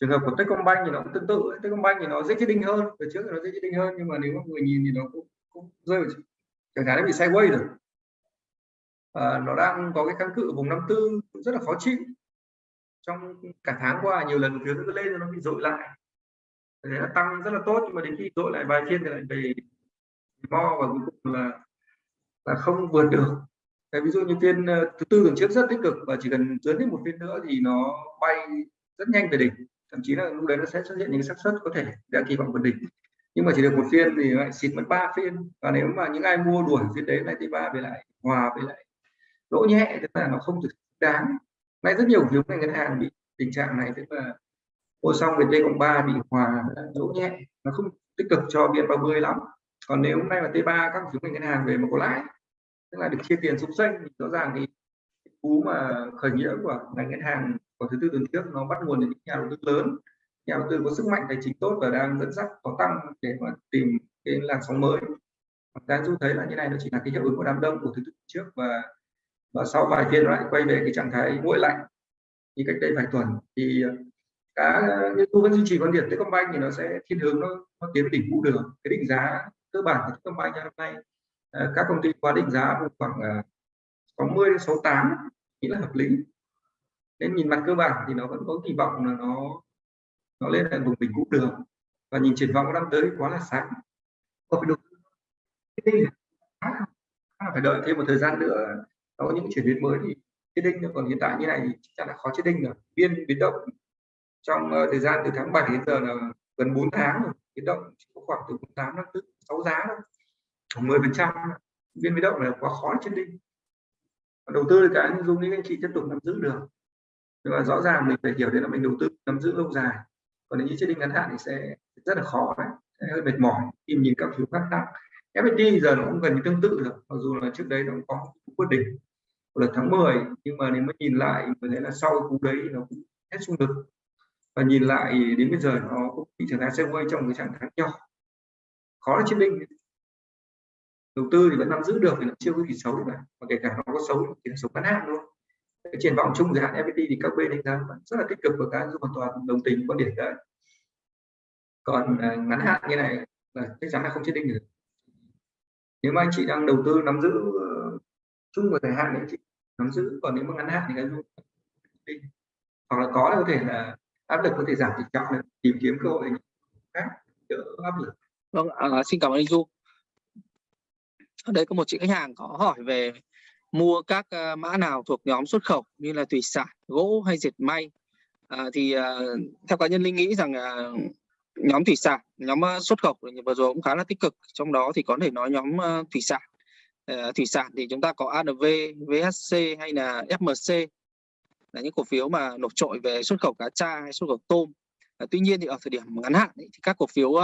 trường hợp của Techcombank thì nó cũng tương tự Techcombank thì nó dễ chết đinh hơn từ trước thì nó dễ chết đinh hơn nhưng mà nếu mà người nhìn thì nó cũng, cũng rơi vào chẳng hạn nó bị sideways rồi. À, nó đang có cái kháng cự vùng 54 cũng rất là khó chịu. Trong cả tháng qua nhiều lần phiếu nó lên rồi nó bị dội lại. Thế là tăng rất là tốt nhưng mà đến khi dội lại vài phiên thì lại về mo và cuối cùng là là không vượt được. Thế ví dụ như phiên ờ, thứ tư tuần trước rất tích cực và chỉ cần dưới thêm một phiên nữa thì nó bay rất nhanh về đỉnh thậm chí là lúc đấy nó sẽ xuất hiện những xác suất có thể đã kỳ vọng vượt đỉnh. Nhưng mà chỉ được một phiên thì lại xịt mất ba phiên. Và nếu mà những ai mua đuổi phiên đấy, lại t ba về lại hòa với lại lỗ nhẹ, tức là nó không thực đáng. Nay rất nhiều phiếu ngành ngân hàng bị tình trạng này, tức là mua xong về t cộng ba bị hòa lỗ nhẹ. Nó không tích cực cho biên 30 lắm. Còn nếu hôm nay là t 3 các phiếu ngành ngân hàng về mà có lãi, tức là được chia tiền xúc xanh thì rõ ràng thì cú mà khởi nghĩa của ngành ngân hàng của thứ tư tuần trước nó bắt nguồn từ những nhà đầu tư lớn. Nhà đầu tư có sức mạnh tài chính tốt và đang dẫn dắt có tăng để mà tìm cái làn sóng mới. Đang du thấy là như này nó chỉ là cái hiệu ứng của đám đông của thứ tư trước và và sau vài phiên lại quay về cái trạng thái nguội lạnh như cách đây vài tuần. Thì ờ, cá như tôi vẫn duy trì quan điểm Techcombank thì nó sẽ thiên hướng nó, nó tiến đỉnh vũ đường. Cái định giá cơ bản của Techcombank hôm nay ờ, các công ty qua định giá khoảng ờ, 60 đến 68 nghĩ là hợp lý nên nhìn mặt cơ bản thì nó vẫn có kỳ vọng là nó nó lên lại vùng đỉnh cũ được. Và nhìn triển vọng năm tới quá là sáng. Có phải được phải đợi thêm một thời gian nữa. Nó có những chuyển biến mới thì chết đinh còn hiện tại như này thì chắc chắn là khó chết đinh rồi. Biên biến động trong uh, thời gian từ tháng 7 đến giờ là gần 4 tháng rồi. Biến động chỉ có khoảng từ 8 đến 6 giá thôi. Khoảng 10 phần trăm. Biên biến động là quá khó chết đinh đầu tư cái dung những anh chị tiếp tục nắm giữ được nhưng mà rõ ràng mình phải hiểu đấy là mình đầu tư, nắm giữ lâu dài. Còn nếu như chết định ngắn hạn thì sẽ rất là khó đấy sẽ hơi mệt mỏi khi nhìn các phiếu khác tăng FPT giờ nó cũng gần như tương tự rồi, mặc dù là trước đấy nó cũng có quyết định là tháng 10 nhưng mà nếu mà nhìn lại mình thấy là sau cú đấy nó cũng hết xung lực và nhìn lại đến bây giờ nó cũng bị trở thành quay trong cái trạng thái nhỏ. Khó là chiến binh đầu tư thì vẫn nắm giữ được thì nó chưa có gì xấu cả và kể cả nó có xấu thì nó xấu ngắn hạn luôn cái triển vọng chung dài hạn FPT thì các bên đánh giá vẫn rất là tích cực và các hoàn toàn đồng tình quan điểm đấy. Còn à, ngắn hạn như này là chắc chắn là không chết định được nếu mà anh chị đang đầu tư nắm giữ ờ, chung và dài hạn thì anh chị nắm giữ còn nếu mà ngắn hạn thì cái đi. Hoặc là có có thể là áp lực có thể giảm tỷ trọng để tìm kiếm cơ hội khác đỡ áp lực. Vâng à, xin cảm ơn anh du ở đây có một chị khách hàng có hỏi về mua các ờ, mã nào thuộc nhóm xuất khẩu như là thủy sản gỗ hay dệt may. À, thì ờ, theo cá nhân linh nghĩ rằng à, nhóm thủy sản nhóm xuất khẩu vừa rồi cũng khá là tích cực. Trong đó thì có thể nói nhóm thủy sản. À, thủy sản thì chúng ta có ANV, VHC hay là FMC là những cổ phiếu mà nổi trội về xuất khẩu cá tra hay xuất khẩu tôm. À, tuy nhiên thì ở thời điểm ngắn hạn ấy, thì các cổ phiếu uh,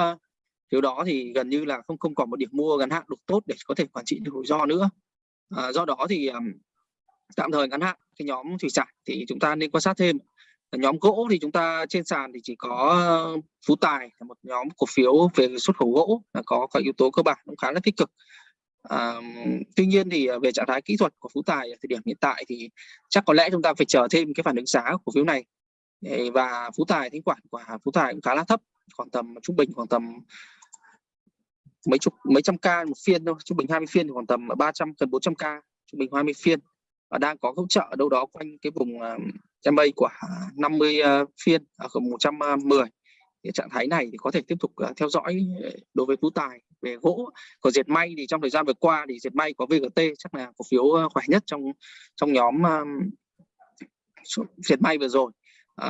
phiếu đó thì gần như là không không còn một điểm mua ngắn hạn được tốt để có thể quản trị được rủi ro nữa à, do đó thì um, tạm thời ngắn hạn cái nhóm thủy sản thì chúng ta nên quan sát thêm. Nhóm gỗ thì chúng ta trên sàn thì chỉ có phú tài là một nhóm cổ phiếu về xuất khẩu gỗ là có các yếu tố cơ bản cũng khá là tích cực. À, tuy nhiên thì ờ, về trạng thái kỹ thuật của phú tài ở thời điểm hiện tại thì chắc có lẽ chúng ta phải chờ thêm cái phản ứng giá của cổ phiếu này. Và phú tài thanh khoản của phú tài cũng khá là thấp khoảng tầm trung bình khoảng tầm mấy chục mấy trăm ca một phiên thôi. Trung bình 20 phiên thì khoảng tầm 300 gần 400 ca. Trung bình 20 phiên. Và đang có hỗ trợ đâu đó quanh cái vùng ờ, uh, MA của 50 uh, ờ, phiên ở uh, 110 cái trạng thái này thì có thể tiếp tục uh, theo dõi đối với phú tài về gỗ. Còn diệt may thì trong thời gian vừa qua thì diệt may có VGT chắc là cổ phiếu khỏe nhất trong trong nhóm uh, diệt may vừa rồi.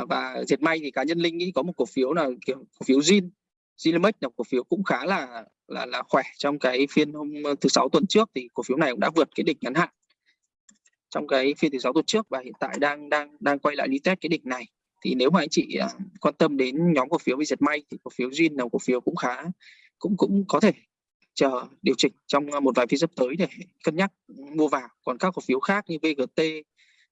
Uh, và diệt may thì cá nhân linh nghĩ có một cổ phiếu là kiểu cổ phiếu zin Zilimex là cổ phiếu cũng khá là là là khỏe trong cái phiên hôm ờ, thứ sáu tuần trước thì cổ phiếu này cũng đã vượt cái đỉnh ngắn hạn. Trong cái phiên thứ sáu tuần trước và hiện tại đang đang đang quay lại đi test cái đỉnh này. Thì nếu mà anh chị à, quan tâm đến nhóm cổ phiếu bị giật may thì cổ phiếu JIN là cổ phiếu cũng khá, cũng cũng có thể chờ điều chỉnh trong ờ, một vài phiên sắp tới để cân nhắc mua vào. Còn các cổ phiếu khác như VGT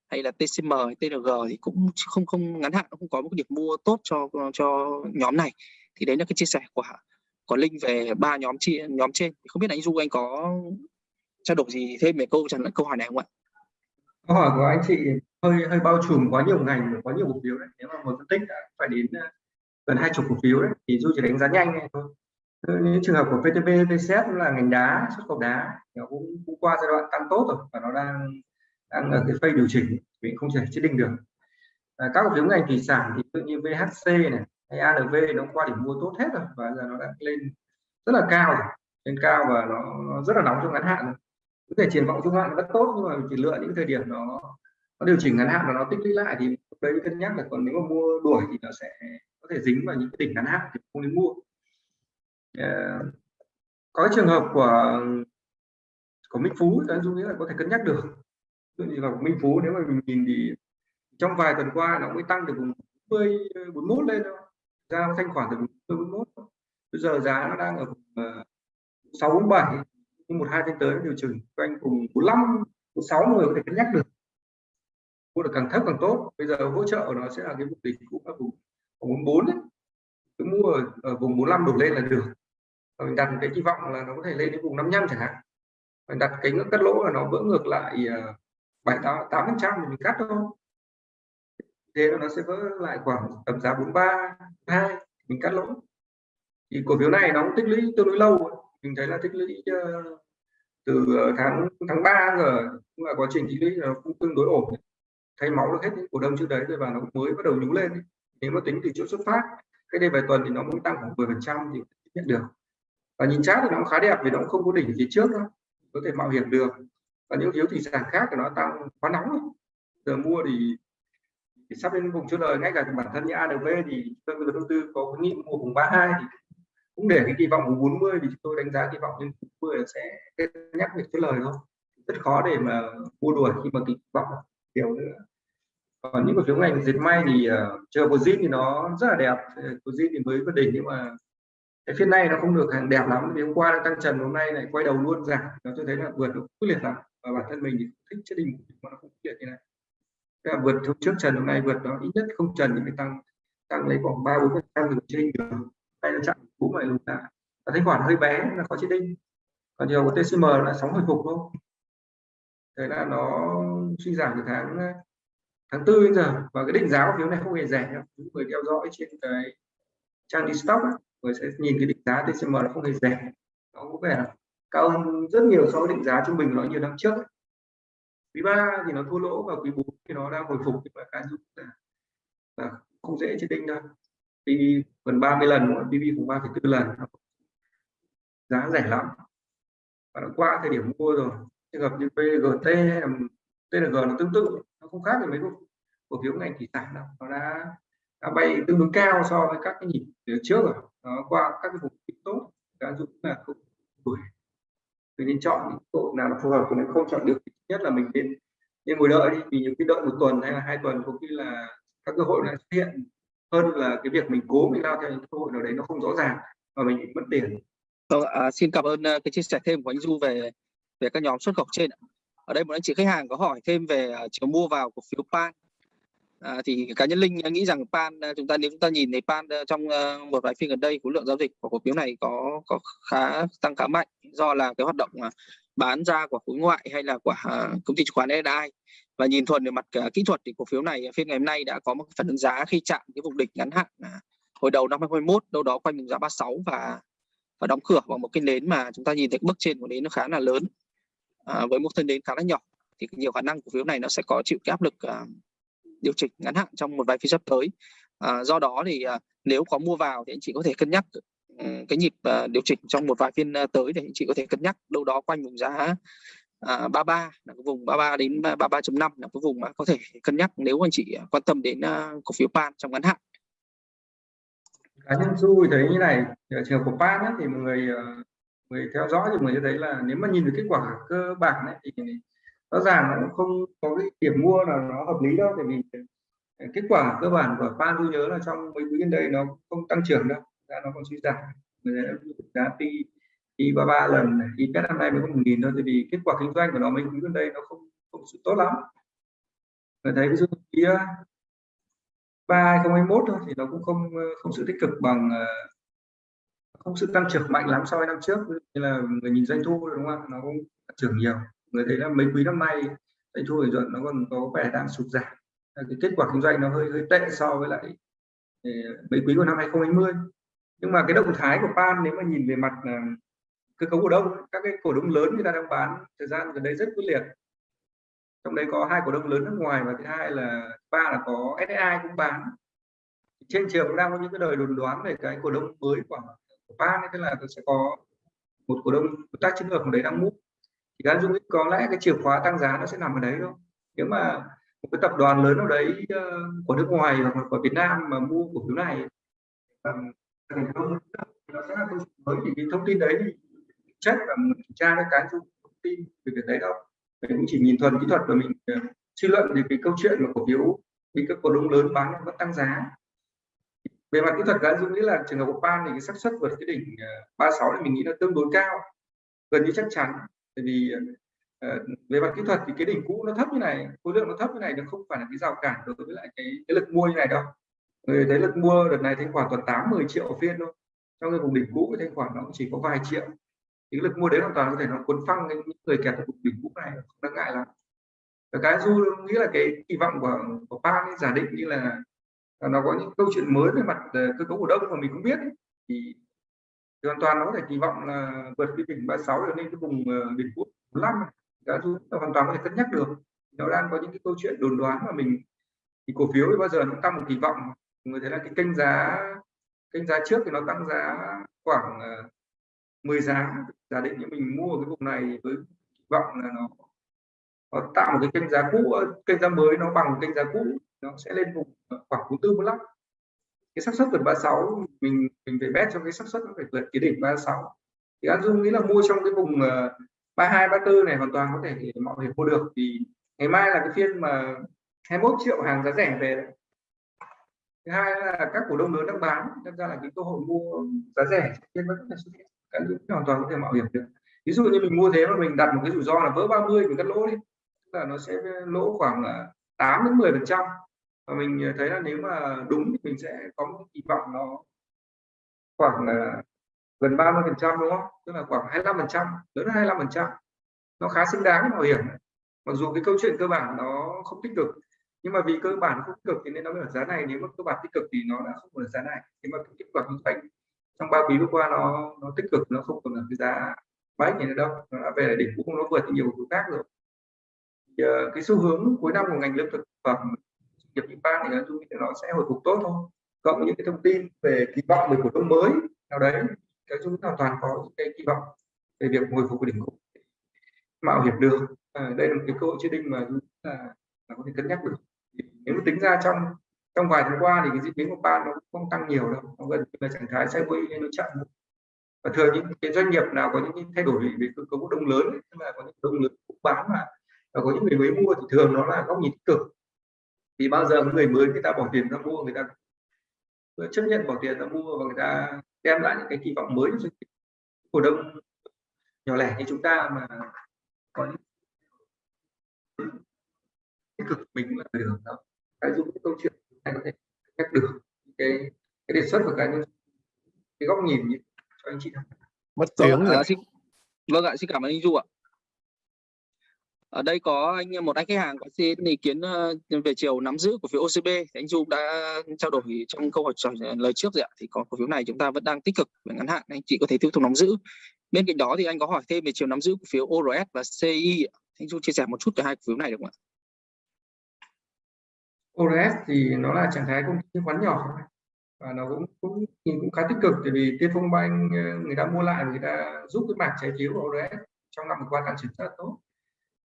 hay là TCM hay TNG thì cũng không không ngắn hạn không có một điểm mua tốt cho cho nhóm này. Thì đấy là cái chia sẻ của có link về ba nhóm chi nhóm trên không biết anh du anh có trao đổi gì thêm về câu trả lời câu hỏi này không ạ? Câu hỏi của anh chị hơi hơi bao trùm quá nhiều ngành quá nhiều cổ phiếu đấy. Nếu mà một phân tích đã phải đến à, gần hai chục cổ phiếu đấy thì du chỉ đánh giá nhanh này thôi những trường hợp của PTP, VCS là ngành đá xuất khẩu đá nó cũng, cũng qua giai đoạn tăng tốt rồi và nó đang đang ở cái phase điều chỉnh mình không thể chế định được. À, các cổ phiếu ngành thủy sản thì tự như VHC này hay ALV nó qua điểm mua tốt hết rồi và giờ nó đã lên rất là cao rồi. Lên cao và nó, nó rất là nóng trong ngắn hạn rồi. Có thể triển vọng trung hạn rất tốt nhưng mà chỉ lựa những thời điểm nó nó điều chỉnh ngắn hạn và nó tích lũy lại thì đấy cân nhắc là còn nếu mà mua đuổi thì nó sẽ có thể dính vào những cái đỉnh ngắn hạn thì không nên mua. Ờ, có trường hợp của của Minh Phú thì dung nghĩ là có thể cân nhắc được. Ví dụ như là Minh Phú nếu mà mình nhìn thì trong vài tuần qua nó mới tăng từ vùng 40 41 lên thôi ra thanh khoản từ 41 bây giờ giá nó đang ở ờ, 647 nhưng một hai tháng tới điều chỉnh. Quanh vùng 45 46 người có thể cân nhắc được. Mua được càng thấp càng tốt. Bây giờ hỗ trợ nó sẽ là cái vùng đỉnh cũng là vùng 44 ấy. cứ mua ở, ở vùng 45 đổ lên là được. Và mình đặt cái kỳ vọng là nó có thể lên đến vùng 55 chẳng hạn. Mình đặt cái ngưỡng cắt lỗ là nó vỡ ngược lại uh, bảy tám phần trăm thì mình cắt thôi thế nó sẽ vỡ lại khoảng tầm giá 43 hai mình cắt lỗ. Thì cổ phiếu này nó cũng tích lũy tương đối lâu mình thấy là tích lũy uh, từ ờ, tháng tháng 3 giờ cũng là quá trình tích lũy nó cũng tương đối ổn. Thay máu được hết những cổ đông trước đấy rồi và nó mới bắt đầu nhú lên nếu mà tính từ chỗ xuất phát cái đây vài tuần thì nó mới tăng khoảng 10 phần trăm thì nhận được. Và nhìn chát thì nó cũng khá đẹp vì nó cũng không có đỉnh phía trước đâu có thể mạo hiểm được. Và những phiếu thủy sản khác thì nó tăng quá nóng rồi. giờ mua thì, thì sắp đến vùng chốt lời ngay cả bản thân như ADV thì tôi người đầu tư có khuyến nghị mua vùng 32 thì cũng để cái kỳ vọng vùng 40 thì tôi đánh giá kỳ vọng lên 40 sẽ nhắc việc chốt lời thôi. Rất khó để mà mua đuổi khi mà kỳ vọng kiểu nữa. Còn những cổ phiếu ngành dệt may thì uh, chờ của zin thì nó rất là đẹp. Ờ, của zin thì mới vượt đỉnh nhưng mà cái phiên này nó không được hàng đẹp lắm. Vì hôm qua nó tăng trần hôm nay lại quay đầu luôn giảm nó cho thấy là vượt nó quyết liệt lắm. Và bản thân mình thì thích chất đỉnh mà nó không quyết liệt như này. Là vượt hôm trước trần hôm nay vượt nó ít nhất không trần thì phải tăng tăng lấy khoảng ba bốn phần trăm từ trên được đây là chặn cũ lại lùi lại. Và thanh khoản hơi bé là có chịu đinh. Còn nhiều của TCM là sóng hồi phục thôi. Thế là nó suy giảm từ tháng tháng tư đến giờ. Và cái định giá cổ phiếu này không hề rẻ đâu. Những người theo dõi trên cái trang đi stock ấy, người sẽ nhìn cái định giá TCM nó không hề rẻ. Nó có vẻ là cao hơn rất nhiều so với định giá trung bình của nó nhiều năm trước quý 3 thì nó thua lỗ và quý 4 thì nó đang hồi phục nhưng mà cái là, là không dễ trên đinh đâu. PV gần 30 lần PV cũng 3,4 lần. Giá rẻ lắm. Và nó qua thời điểm mua rồi. Trường hợp như PGT là TNG nó tương tự nó không khác gì mấy cổ phiếu ngành thủy sản đâu. Nó đã, đã bay tương đối cao so với các cái nhịp trước rồi. Nó qua các cái vùng tốt cá dụng là không đuổi mình nên chọn những tội nào phù hợp của mình không chọn được nhất là mình nên nên ngồi đợi đi vì những cái đợi một tuần hay là hai tuần có khi là các cơ hội lại xuất hiện hơn là cái việc mình cố mình lao theo những cơ hội nào đấy nó không rõ ràng và mình bị mất tiền. Vâng, à, xin cảm ơn à, cái chia sẻ thêm của anh Du về về các nhóm xuất khẩu trên. Ở đây một anh chị khách hàng có hỏi thêm về à, chiều mua vào cổ phiếu Pan. À, thì cá nhân Linh à, nghĩ rằng Pan à, chúng ta nếu chúng ta nhìn thấy Pan à, trong uh, một vài phiên gần đây khối lượng giao dịch của cổ phiếu này có có khá tăng khá mạnh do là cái hoạt động uh, bán ra của khối ngoại hay là của uh, công ty chứng khoán SDI và nhìn thuần về mặt uh, kỹ thuật thì cổ phiếu này phiên ngày hôm nay đã có một phần giá khi chạm cái vùng đỉnh ngắn hạn uh, hồi đầu năm 2021 đâu đó quanh vùng giá 36 và và đóng cửa bằng một cái nến mà chúng ta nhìn thấy bước trên của nến nó khá là lớn. À, với một thân nến khá là nhỏ thì nhiều khả năng cổ phiếu này nó sẽ có chịu cái áp lực uh, điều chỉnh ngắn hạn trong một vài phiên sắp tới. À, do đó thì à, nếu có mua vào thì anh chị có thể cân nhắc ừ, cái nhịp uh, điều chỉnh trong một vài phiên uh, tới để anh chị có thể cân nhắc. Đâu đó quanh vùng giá à, 33 là cái vùng 33 đến 33.5 là cái vùng mà có thể cân nhắc nếu anh chị à, quan tâm đến uh, cổ phiếu pan trong ngắn hạn. Cá nhân du thấy như này trường hợp của pan ấy, thì mọi người người theo dõi thì người thấy là nếu mà nhìn được kết quả cơ bản ấy, thì rõ ràng nó không có cái điểm mua là nó hợp lý đâu, tại vì ờ, kết quả cơ bản của pan tôi nhớ là trong mấy quý gần đây nó không tăng trưởng đâu nó còn suy giảm. Người giá pi đi ba ba lần đi pet năm nay mới có một nghìn thôi, tại vì kết quả kinh doanh của nó mấy quý gần đây nó không không sự tốt lắm. Người thấy ví dụ kia ba 2021 thôi thì nó cũng không ờ, không sự tích cực bằng ờ, không sự tăng trưởng mạnh lắm so với năm trước. Như là người nhìn doanh thu đúng không nó cũng tăng trưởng nhiều người thấy là mấy quý năm nay doanh thu lợi nhuận nó còn có vẻ đang sụt giảm. Cái kết quả kinh doanh nó hơi hơi tệ so với lại ờ, mấy quý của năm 2020 nhưng mà cái động thái của Pan nếu mà nhìn về mặt ờ, cơ cấu cổ đông các cái cổ đông lớn người ta đang bán thời gian gần đây rất quyết liệt. Trong đấy có hai cổ đông lớn nước ngoài và thứ hai là ba là có SSI cũng bán. Trên trường cũng đang có những cái đời đồn đoán về cái cổ đông mới của, của ban tức là sẽ có một cổ đông tác chiến lược của đấy đang mua thì các dung có lẽ cái chìa khóa tăng giá nó sẽ nằm ở đấy thôi. Nếu mà một cái tập đoàn lớn nào đấy ờ, của nước ngoài hoặc là của Việt Nam mà mua cổ phiếu này um, nó sẽ là câu chuyện mới. Thì cái thông tin đấy thì check và mình kiểm tra các cái thông tin về việc đấy đâu. Mình cũng chỉ nhìn thuần kỹ thuật và mình ờ, suy luận về cái câu chuyện mà cổ phiếu bị các cổ đông lớn bán vẫn tăng giá. Về mặt kỹ thuật cá dung nghĩ là trường hợp của pan thì cái xác suất vượt cái đỉnh ờ, 36 thì mình nghĩ là tương đối cao gần như chắc chắn bởi vì uh, về mặt kỹ thuật thì cái đỉnh cũ nó thấp như này khối lượng nó thấp như này nó không phải là cái rào cản đối với lại cái, cái lực mua như này đâu người thấy lực mua đợt này thanh khoản toàn 8 10 triệu phiên thôi trong cái vùng đỉnh cũ cái thanh khoản nó chỉ có vài triệu thì lực mua đấy hoàn toàn có thể nó cuốn phăng những người kẹt ở vùng đỉnh cũ này không đáng ngại lắm và cái du nghĩ là cái kỳ vọng của của Pan ấy, giả định như là, nó có những câu chuyện mới về mặt ờ, cơ cấu cổ đông mà mình cũng biết ấy. thì thì hoàn toàn nó có thể kỳ vọng là vượt cái đỉnh 36 sáu lên cái vùng ờ, đỉnh quốc 45 đã giúp hoàn toàn có thể cân nhắc được. Nó đang có những cái câu chuyện đồn đoán mà mình, thì cổ phiếu thì bao giờ nó tăng một kỳ vọng. Người thấy là cái kênh giá kênh giá trước thì nó tăng giá khoảng ờ, 10 giá. Giả định như mình mua cái vùng này với kỳ vọng là nó nó tạo một cái kênh giá cũ ờ, kênh giá mới, nó bằng kênh giá cũ, nó sẽ lên vùng khoảng 44 45 cái xác suất vượt 36 mình mình phải bet cho cái xác suất nó phải vượt cái đỉnh 36 thì An Dung nghĩ là mua trong cái vùng ờ, 32 34 này hoàn toàn có thể mọi người mua được. Thì ngày mai là cái phiên mà 21 triệu hàng giá rẻ về. Đấy. thứ hai là các cổ đông lớn đang bán nên ra là cái cơ hội mua giá rẻ phiên vẫn có thể xuất hiện. Cái hoàn toàn có thể mạo hiểm được. Ví dụ như mình mua thế mà mình đặt một cái rủi ro là vỡ 30 mình cắt lỗ đi. Là nó sẽ lỗ khoảng ờ, 8 đến 10 phần trăm và mình ờ, thấy là nếu mà đúng thì mình sẽ có một kỳ vọng nó khoảng là gần 30 phần trăm đúng không? Tức là khoảng 25 phần trăm lớn hơn 25 phần trăm. Nó khá xứng đáng bảo hiểm. Mặc dù cái câu chuyện cơ bản nó không tích cực nhưng mà vì cơ bản không tích cực thì nên nó mới ở giá này nếu mà cơ bản tích cực thì nó đã không còn ở giá này. Nhưng mà kết quả kinh doanh trong ba quý vừa qua nó nó tích cực nó không còn là cái giá bách này nữa đâu. Nó đã về đỉnh cũng nó vượt nhiều thứ khác rồi. Thì, uh, cái xu hướng cuối năm của ngành lương thực phẩm nghiệp nhật ban thì tôi nghĩ nó sẽ hồi phục tốt thôi. Cộng với những cái thông tin về kỳ vọng về cổ đông mới nào đấy cái chúng hoàn toàn có cái kỳ vọng về việc hồi phục của đỉnh cũ mạo hiểm được à, đây là một cái cơ hội chưa định mà là, là có thể cân nhắc được. Nếu tính ra trong trong vài tháng qua thì cái diễn biến của ban nó không tăng nhiều đâu nó gần như là trạng thái sideways nên nó chậm. Và thường những cái doanh nghiệp nào có những cái thay đổi về cơ cấu đông lớn tức là có những đông lớn bán mà và có những người mới mua thì thường nó là góc nhìn tích cực thì bao giờ người mới người ta bỏ tiền ra mua người ta chấp nhận bỏ tiền ra mua và người ta đem lại những cái kỳ vọng mới cho cổ đông. Nhỏ lẻ như chúng ta mà có tích cực mình là được đó. Cái dùng cái câu chuyện này có thể nhắc được cái cái đề xuất của cái cái góc nhìn cho anh chị mất tiếng vâng, rồi. À, xin, vâng ạ xin cảm ơn anh Du ạ ở đây có anh, một anh khách hàng có xin ý kiến ờ, về chiều nắm giữ của phiếu OCB thì anh Du đã trao đổi trong câu hỏi lời trước rồi ạ. Thì có cổ phiếu này chúng ta vẫn đang tích cực về ngắn hạn. Anh chị có thể tiếp tục nắm giữ. Bên cạnh đó thì anh có hỏi thêm về chiều nắm giữ cổ phiếu ORS và CI anh Du chia sẻ một chút về hai cổ phiếu này được không ạ? ORS thì nó là trạng thái công ty chứng khoán nhỏ. Và nó cũng cũng, nhìn cũng khá tích cực. Bởi vì Tiên Phong Bank ờ, người ta mua lại người ta giúp cái mảng trái phiếu của ORS trong năm vừa qua tăng trưởng rất là tốt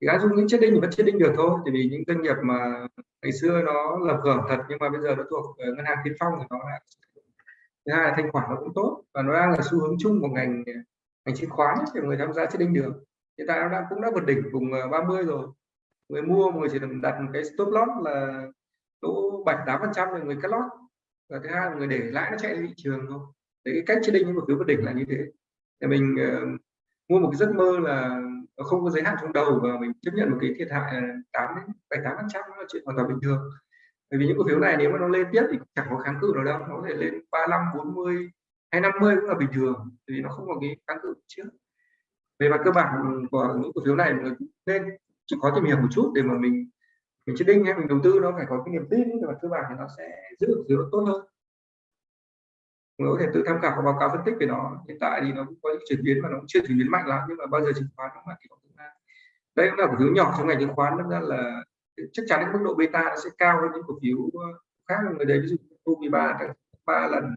thì đã dùng những chết đinh thì vẫn chết đinh được thôi thì vì những doanh nghiệp mà ngày xưa nó lập hưởng thật nhưng mà bây giờ nó thuộc ờ, ngân hàng tiên phong thì nó là thứ hai là thanh khoản nó cũng tốt và nó đang là xu hướng chung của ngành ngành chứng khoán thì người tham gia chết đinh được. Hiện tại nó đang cũng đã vượt đỉnh vùng ờ, 30 rồi. Người mua người chỉ đặt một cái stop loss là lỗ bảy tám phần trăm người cắt lót và thứ hai là người để lãi nó chạy lên thị trường thôi. Đấy cái cách chết đinh cổ phiếu vượt đỉnh là như thế. Để mình uh, mua một cái giấc mơ là không có giới hạn trong đầu và mình chấp nhận một cái thiệt hại à, tám đến, bảy, tám phần trăm là chuyện hoàn toàn bình thường. Bởi vì những cổ phiếu này nếu mà nó lên tiếp thì chẳng có kháng cự nào đâu, nó có thể lên 35 40 hay 50 cũng là bình thường vì nó không có cái kháng cự trước. Về mặt cơ bản của những cổ phiếu này mình nên chỉ có tìm hiểu một chút để mà mình mình chết đinh hay mình đầu tư, nó phải có cái niềm tin, về mặt cơ bản thì nó sẽ giữ được phiếu tốt hơn người có thể tự tham khảo và báo cáo phân tích về nó. Hiện tại thì nó cũng có những chuyển biến mà nó cũng chưa chuyển biến mạnh lắm, nhưng mà bao giờ chứng khoán nó là thì nó tương lai. Đây cũng là cổ phiếu nhỏ trong ngành chứng khoán nên là chắc chắn cái mức độ beta nó sẽ cao hơn những cổ phiếu ờ, khác người đấy. Ví dụ như ba ba lần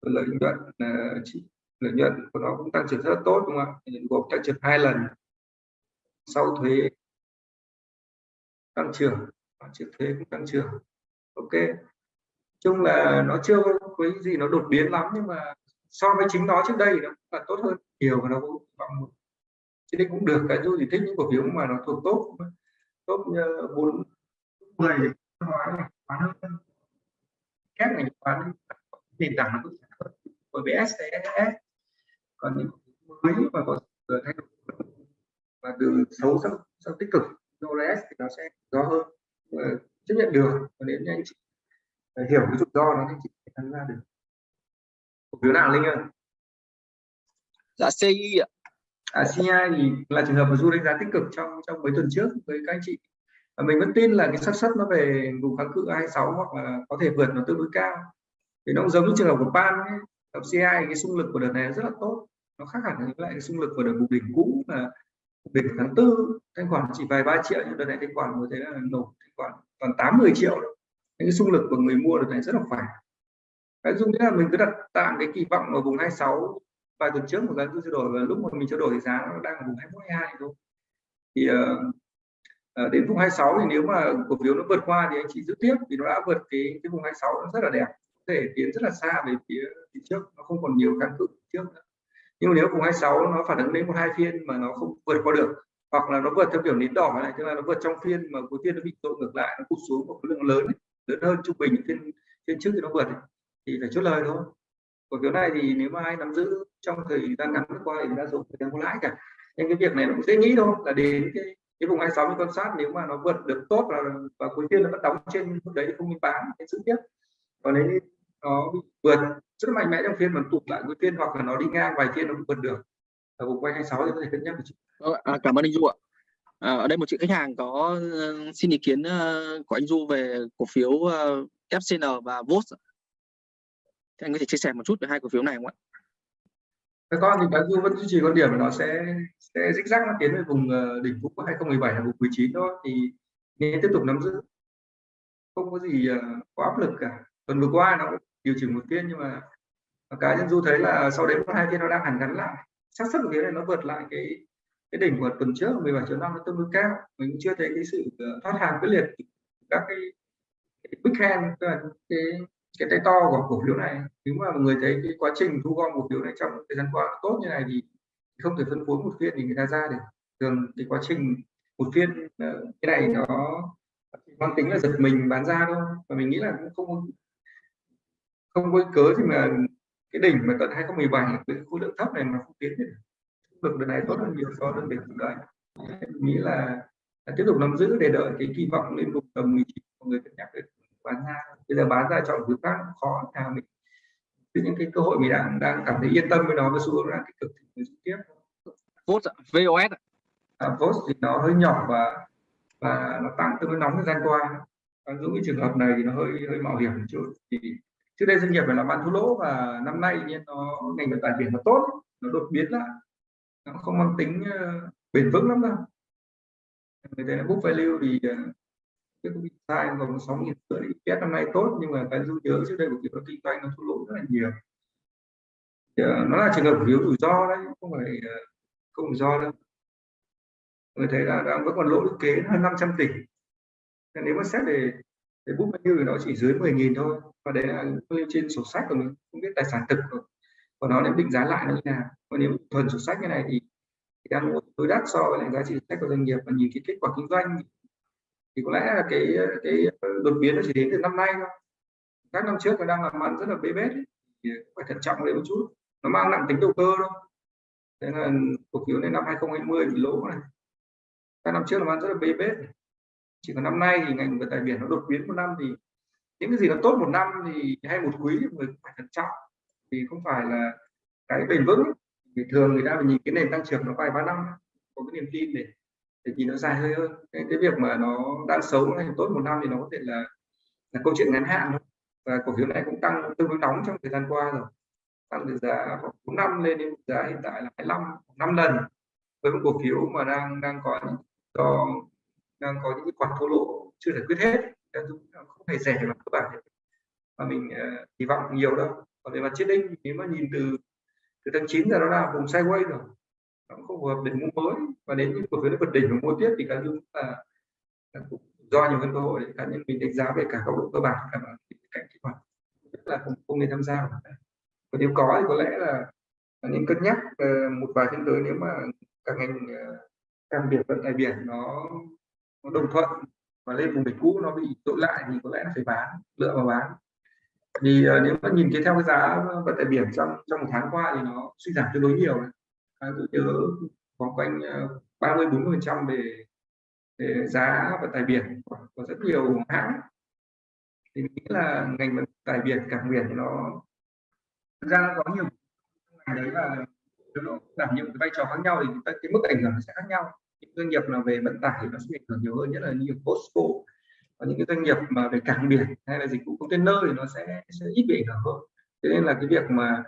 ờ, lợi nhuận ờ, chỉ lợi nhuận của nó cũng tăng trưởng rất là tốt, đúng không ạ? Gộp tăng trưởng hai lần sau thuế tăng trưởng trước thuế cũng tăng trưởng. Ok chung là nó chưa có cái gì nó đột biến lắm nhưng mà so với chính nó trước đây nó là tốt hơn nhiều và nó cũng bằng một đây cũng được cái dù thì thích những cổ phiếu mà nó thuộc tốt tốt bốn mười hóa hơn. Các ngành hóa nền tảng nó cũng hơn. Bởi vì STS còn những mới mà có thay đổi và từ xấu sang, sang tích cực DOLS thì nó sẽ rõ hơn. Chấp nhận được. Và nếu như hiểu cái rủi ro nó thì chị tham gia được. Cổ phiếu nào linh ơi? Dạ CI ạ. À, CI thì là trường hợp mà du đánh giá tích cực trong trong mấy tuần trước với các anh chị. Và mình vẫn tin là cái xác suất nó về vùng kháng cự 26 hoặc là có thể vượt nó tương đối cao. Thì nó cũng giống như trường hợp của pan ấy. Hợp CI cái xung lực của đợt này rất là tốt. Nó khác hẳn với lại cái xung lực của đợt bục đỉnh cũ là đỉnh tháng tư. Thanh khoản chỉ vài ba triệu nhưng đợt này thanh khoản mới thấy là nổ thanh khoản còn tám mười triệu những cái xung lực của người mua được này rất là khỏe. Cái dung nghĩa là mình cứ đặt tạm cái kỳ vọng ở vùng 26 vài tuần trước một giá cứ trao đổi và lúc mà mình trao đổi thì giá nó đang ở vùng 21 22 thôi. Thì uh, đến vùng 26 thì nếu mà cổ phiếu nó vượt qua thì anh chị giữ tiếp vì nó đã vượt cái cái vùng 26 nó rất là đẹp có thể tiến rất là xa về phía, phía trước nó không còn nhiều kháng cự trước nữa. Nhưng mà nếu vùng 26 nó phản ứng đến một hai phiên mà nó không vượt qua được hoặc là nó vượt theo kiểu nến đỏ này tức là nó vượt trong phiên mà cuối phiên nó bị tội ngược lại nó cụt xuống một khối lượng lớn ấy, lớn hơn trung bình phiên phiên trước thì nó vượt thì phải chốt lời thôi cổ phiếu này thì nếu mà ai nắm giữ trong thời gian ngắn qua thì đa số người ta có lãi cả nên cái việc này nó cũng dễ nghĩ thôi là đến cái cái vùng 26 mình quan sát nếu mà nó vượt được tốt là và cuối phiên nó vẫn đóng trên mức đấy thì không nên bán nên giữ tiếp còn nếu nó vượt rất mạnh mẽ trong phiên mà tụt lại cuối phiên hoặc là nó đi ngang vài phiên nó vượt được ở vùng quanh 26 thì có thể cân nhắc một chút. Ờ, à, cảm ơn anh Du ạ. À, ở đây một chị khách hàng có uh, xin ý kiến uh, của anh Du về cổ phiếu uh, FCN và VOS. Thì anh có thể chia sẻ một chút về hai cổ phiếu này không ạ? Các con thì bán Du vẫn duy trì quan điểm là nó sẽ sẽ dích rắc nó tiến về vùng đỉnh cũ của 2017 là vùng 19 thôi thì nên tiếp tục nắm giữ không có gì quá áp lực cả tuần vừa qua nó điều chỉnh một phiên nhưng mà cá nhân du thấy là sau đấy một hai phiên nó đang hẳn gắn lại xác suất của phiếu này nó vượt lại cái cái đỉnh của tuần trước 17 triệu năm nó tương đối cao. Mình cũng chưa thấy cái sự ờ, thoát hàng quyết liệt các cái, cái big hand tức là cái cái tay to của cổ phiếu này. Nếu mà người thấy cái quá trình thu gom cổ phiếu này trong thời gian qua tốt như này thì không thể phân phối một phiên thì người ta ra được thường cái quá trình một phiên ờ, cái này nó mang tính là giật mình bán ra thôi. Và mình nghĩ là cũng không không có cớ gì mà cái đỉnh mà tận 2017 cái khối lượng thấp này mà không tiến được lực lần này tốt hơn nhiều so với trước đây nghĩ là, là tiếp tục nắm giữ để đợi cái kỳ vọng lên vùng tầm 19 mọi người cân nhắc để bán ra. Bây giờ bán ra chọn thứ khác khó nào mình những cái cơ hội mình đang đang cảm thấy yên tâm với nó với xu hướng đang tích cực thì mình tiếp. VOS VOS à, VOS thì nó hơi nhỏ và và nó tăng tương đối nóng thời gian qua. Ví dụ cái trường hợp này thì nó hơi hơi mạo hiểm một chút. Thì trước đây doanh nghiệp phải làm ăn thua lỗ và năm nay nhiên nó ngành vận tải biển nó tốt nó đột biến lại nó không mang tính uh, bền vững lắm đâu. Người ta book value thì uh, cái công ty sai còn sáu nghìn rưỡi EPS năm nay tốt nhưng mà cái dư nhớ trước đây của kiểu kinh doanh nó thua lỗ rất là nhiều. Thì, uh, nó là trường hợp phiếu rủi ro đấy không phải uh, không rủi ro đâu. Người thấy là đang vẫn còn lỗ lũy kế hơn 500 tỷ. Nếu mà xét về để book value thì nó chỉ dưới 10.000 thôi và đấy là trên sổ sách của mình không biết tài sản thực rồi của nó nếu định giá lại nó như nào? Còn nếu thuần sổ sách như này thì, thì đang tối đắt so với lại giá trị sách của doanh nghiệp. Và nhìn cái kết quả kinh doanh thì có lẽ là cái cái đột biến nó chỉ đến từ năm nay thôi. Các năm trước nó đang làm ăn rất là bê bết thì phải thận trọng lên một chút. Nó mang nặng tính đầu cơ đâu thế là cổ phiếu đến năm 2020 bị lỗ này. Các năm trước làm ăn rất là bê bết. Chỉ có năm nay thì ngành vận tải biển nó đột biến một năm thì những cái gì nó tốt một năm thì hay một quý thì người phải thận trọng thì không phải là cái bền vững. Thì thường người ta phải nhìn cái nền tăng trưởng nó vài ba năm có cái niềm tin để để nhìn nó dài hơi hơn. Cái, cái việc mà nó đang xấu hay tốt một năm thì nó có thể là là câu chuyện ngắn hạn thôi. Và cổ phiếu này cũng tăng tương đối nóng trong thời gian qua rồi. Tăng từ giá khoảng 4 năm lên đến giá hiện tại là 25 năm lần. Với một cổ phiếu mà đang đang có do đang có những cái khoản thua lỗ chưa giải quyết hết không hề rẻ mà cơ bản. Mà mình uh, kỳ vọng nhiều đâu còn về mặt chết đinh nếu mà nhìn từ từ tháng 9 giờ nó là vùng sideways rồi. Nó không phù hợp để mua mới. Và đến những cổ phiếu vượt đỉnh và mua tiếp thì cá nhân là, là do nhiều hơn cơ hội cá nhân mình đánh giá về cả góc độ cơ bản cả cạnh kỹ thuật. Rất là không, không nên tham gia và nếu có thì có lẽ là nên cân nhắc uh, một vài phiên tới nếu mà các ngành ờ, uh, càng biển vận tải biển nó nó đồng thuận và lên vùng đỉnh cũ nó bị tội lại thì có lẽ là phải bán lựa vào bán thì uh, ờ, nếu mà nhìn cái theo cái giá vận tải biển trong trong một tháng qua thì nó suy giảm tương đối nhiều à, tôi nhớ khoảng quanh ờ, ba mươi bốn mươi phần trăm về về giá vận tải biển của, của rất nhiều hãng. Thì nghĩ là ngành vận tải biển cảng biển thì nó thực ra có nhiều ngành đấy là nó đảm nhiệm cái vai trò khác nhau thì cái mức ảnh hưởng sẽ khác nhau. Doanh nghiệp là về vận tải thì nó sẽ ảnh hưởng nhiều hơn nhất là như Costco và những cái doanh nghiệp mà về cảng biển hay là dịch vụ container thì nó sẽ sẽ ít bị ảnh hưởng hơn. Thế nên là cái việc mà,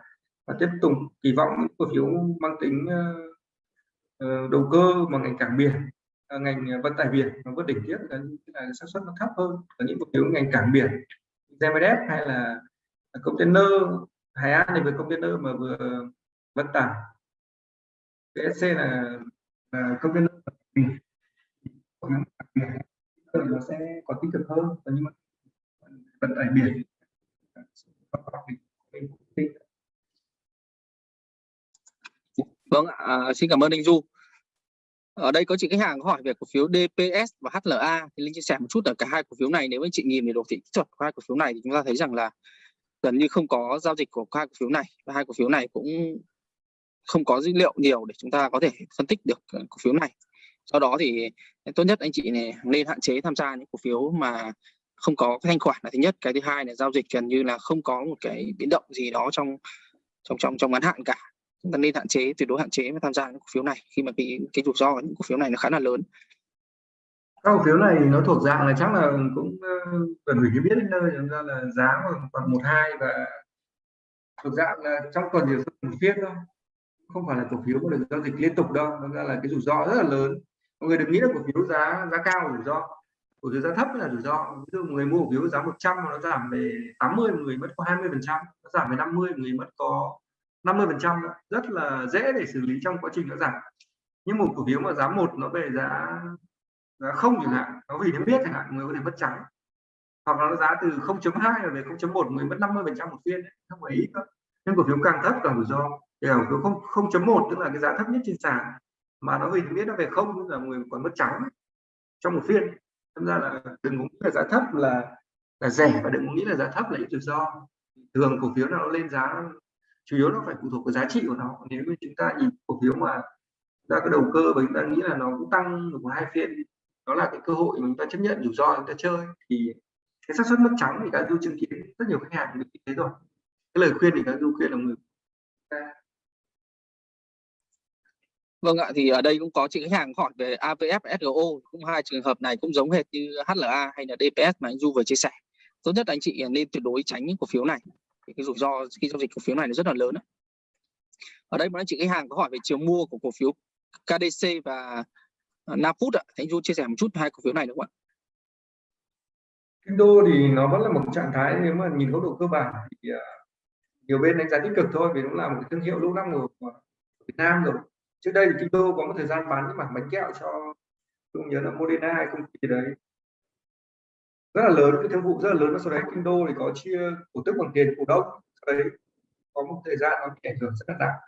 mà tiếp tục kỳ vọng những cổ phiếu mang tính uh, đầu cơ mà ngành cảng biển uh, ngành vận tải biển nó vượt đỉnh tiếp là, là xác suất nó thấp hơn ở những cổ phiếu ngành cảng biển GMDF hay là container. Hải An thì vừa container mà vừa vận tải. PSC là, là container nó sẽ có tích cực hơn. Nhưng mà vận tải biển. Vâng, à, xin cảm ơn anh Du. Ở đây có chị khách hàng có hỏi về cổ phiếu DPS và HLA thì Linh chia sẻ một chút ở cả hai cổ phiếu này nếu anh chị nhìn về đồ thị kỹ thuật của hai cổ phiếu này thì chúng ta thấy rằng là gần như không có giao dịch của hai cổ phiếu này. Và hai cổ phiếu này cũng không có dữ liệu nhiều để chúng ta có thể phân tích được cổ phiếu này do đó thì tốt nhất anh chị này nên hạn chế tham gia những cổ phiếu mà không có thanh khoản là thứ nhất. Cái thứ hai là giao dịch gần như là không có một cái biến động gì đó trong trong trong trong ngắn hạn cả. Chúng ta nên hạn chế, tuyệt đối hạn chế và tham gia những cổ phiếu này khi mà cái cái rủi ro những cổ phiếu này nó khá là lớn. Các cổ phiếu này nó thuộc dạng là chắc là cũng ờ, cần gửi cái biết đến nơi. Chúng ta là giá khoảng một hai và thuộc dạng là trong tuần thì một phiên thôi. Không phải là cổ phiếu có được giao dịch liên tục đâu. Nó ra là cái rủi ro rất là lớn mọi người đừng nghĩ là cổ phiếu giá giá cao là rủi ro. Cổ phiếu giá thấp là rủi ro. Ví dụ người mua cổ phiếu giá 100 mà nó giảm về 80 người mất có 20 phần trăm, nó giảm về 50 người mất có 50 phần trăm rất là dễ để xử lý trong quá trình nó giảm. Nhưng một cổ phiếu mà giá một nó về giá giá không chẳng hạn, nó vì nó biết chẳng hạn, người có thể mất trắng. Hoặc là nó giá từ 0.2 về 0.1 người mất 50 phần trăm một phiên, không phải ít đâu. Nhưng cổ phiếu càng thấp càng rủi ro. Thì cổ phiếu không không chấm một tức là cái giá thấp nhất trên sàn mà nó vì biết nó về không là người còn mất trắng trong một phiên. Thật ra là đừng nghĩ là giá thấp là là rẻ, và đừng nghĩ là giá thấp là ít rủi ro. Thường cổ phiếu nào nó lên giá, chủ yếu nó phải phụ thuộc vào giá trị của nó. Nếu như chúng ta nhìn cổ phiếu mà ra cái đầu cơ và chúng ta nghĩ là nó cũng tăng được một hai phiên, đó là cái cơ hội mà chúng ta chấp nhận rủi ro chúng ta chơi, thì cái xác suất mất trắng thì đã du chứng kiến rất nhiều khách hàng được như thế rồi. Cái lời khuyên thì các du khuyên là người Vâng ạ, thì ở đây cũng có chị khách hàng hỏi về AVF, SGO, cũng hai trường hợp này cũng giống hệt như HLA hay là DPS mà anh Du vừa chia sẻ. Tốt nhất anh chị nên tuyệt đối tránh những cổ phiếu này. Cái rủi ro khi giao dịch cổ phiếu này nó rất là lớn. Ở đây một anh chị khách hàng có hỏi về chiều mua của cổ phiếu KDC và Naput ạ. Anh Du chia sẻ một chút hai cổ phiếu này đúng không ạ? Kinh đô thì nó vẫn là một trạng thái nếu mà nhìn góc độ cơ bản thì à, nhiều bên đánh giá tích cực thôi vì nó là một cái thương hiệu lâu năm của Việt Nam rồi trước đây thì Kinh đô có một thời gian bán những mảng bánh kẹo cho không nhớ là Moderna hay công ty đấy. Rất là lớn, cái thương vụ rất là lớn. Và sau đấy Kinh đô thì có chia cổ tức bằng tiền cổ đông. Sau đấy có một thời gian nó bị ảnh hưởng rất là nặng.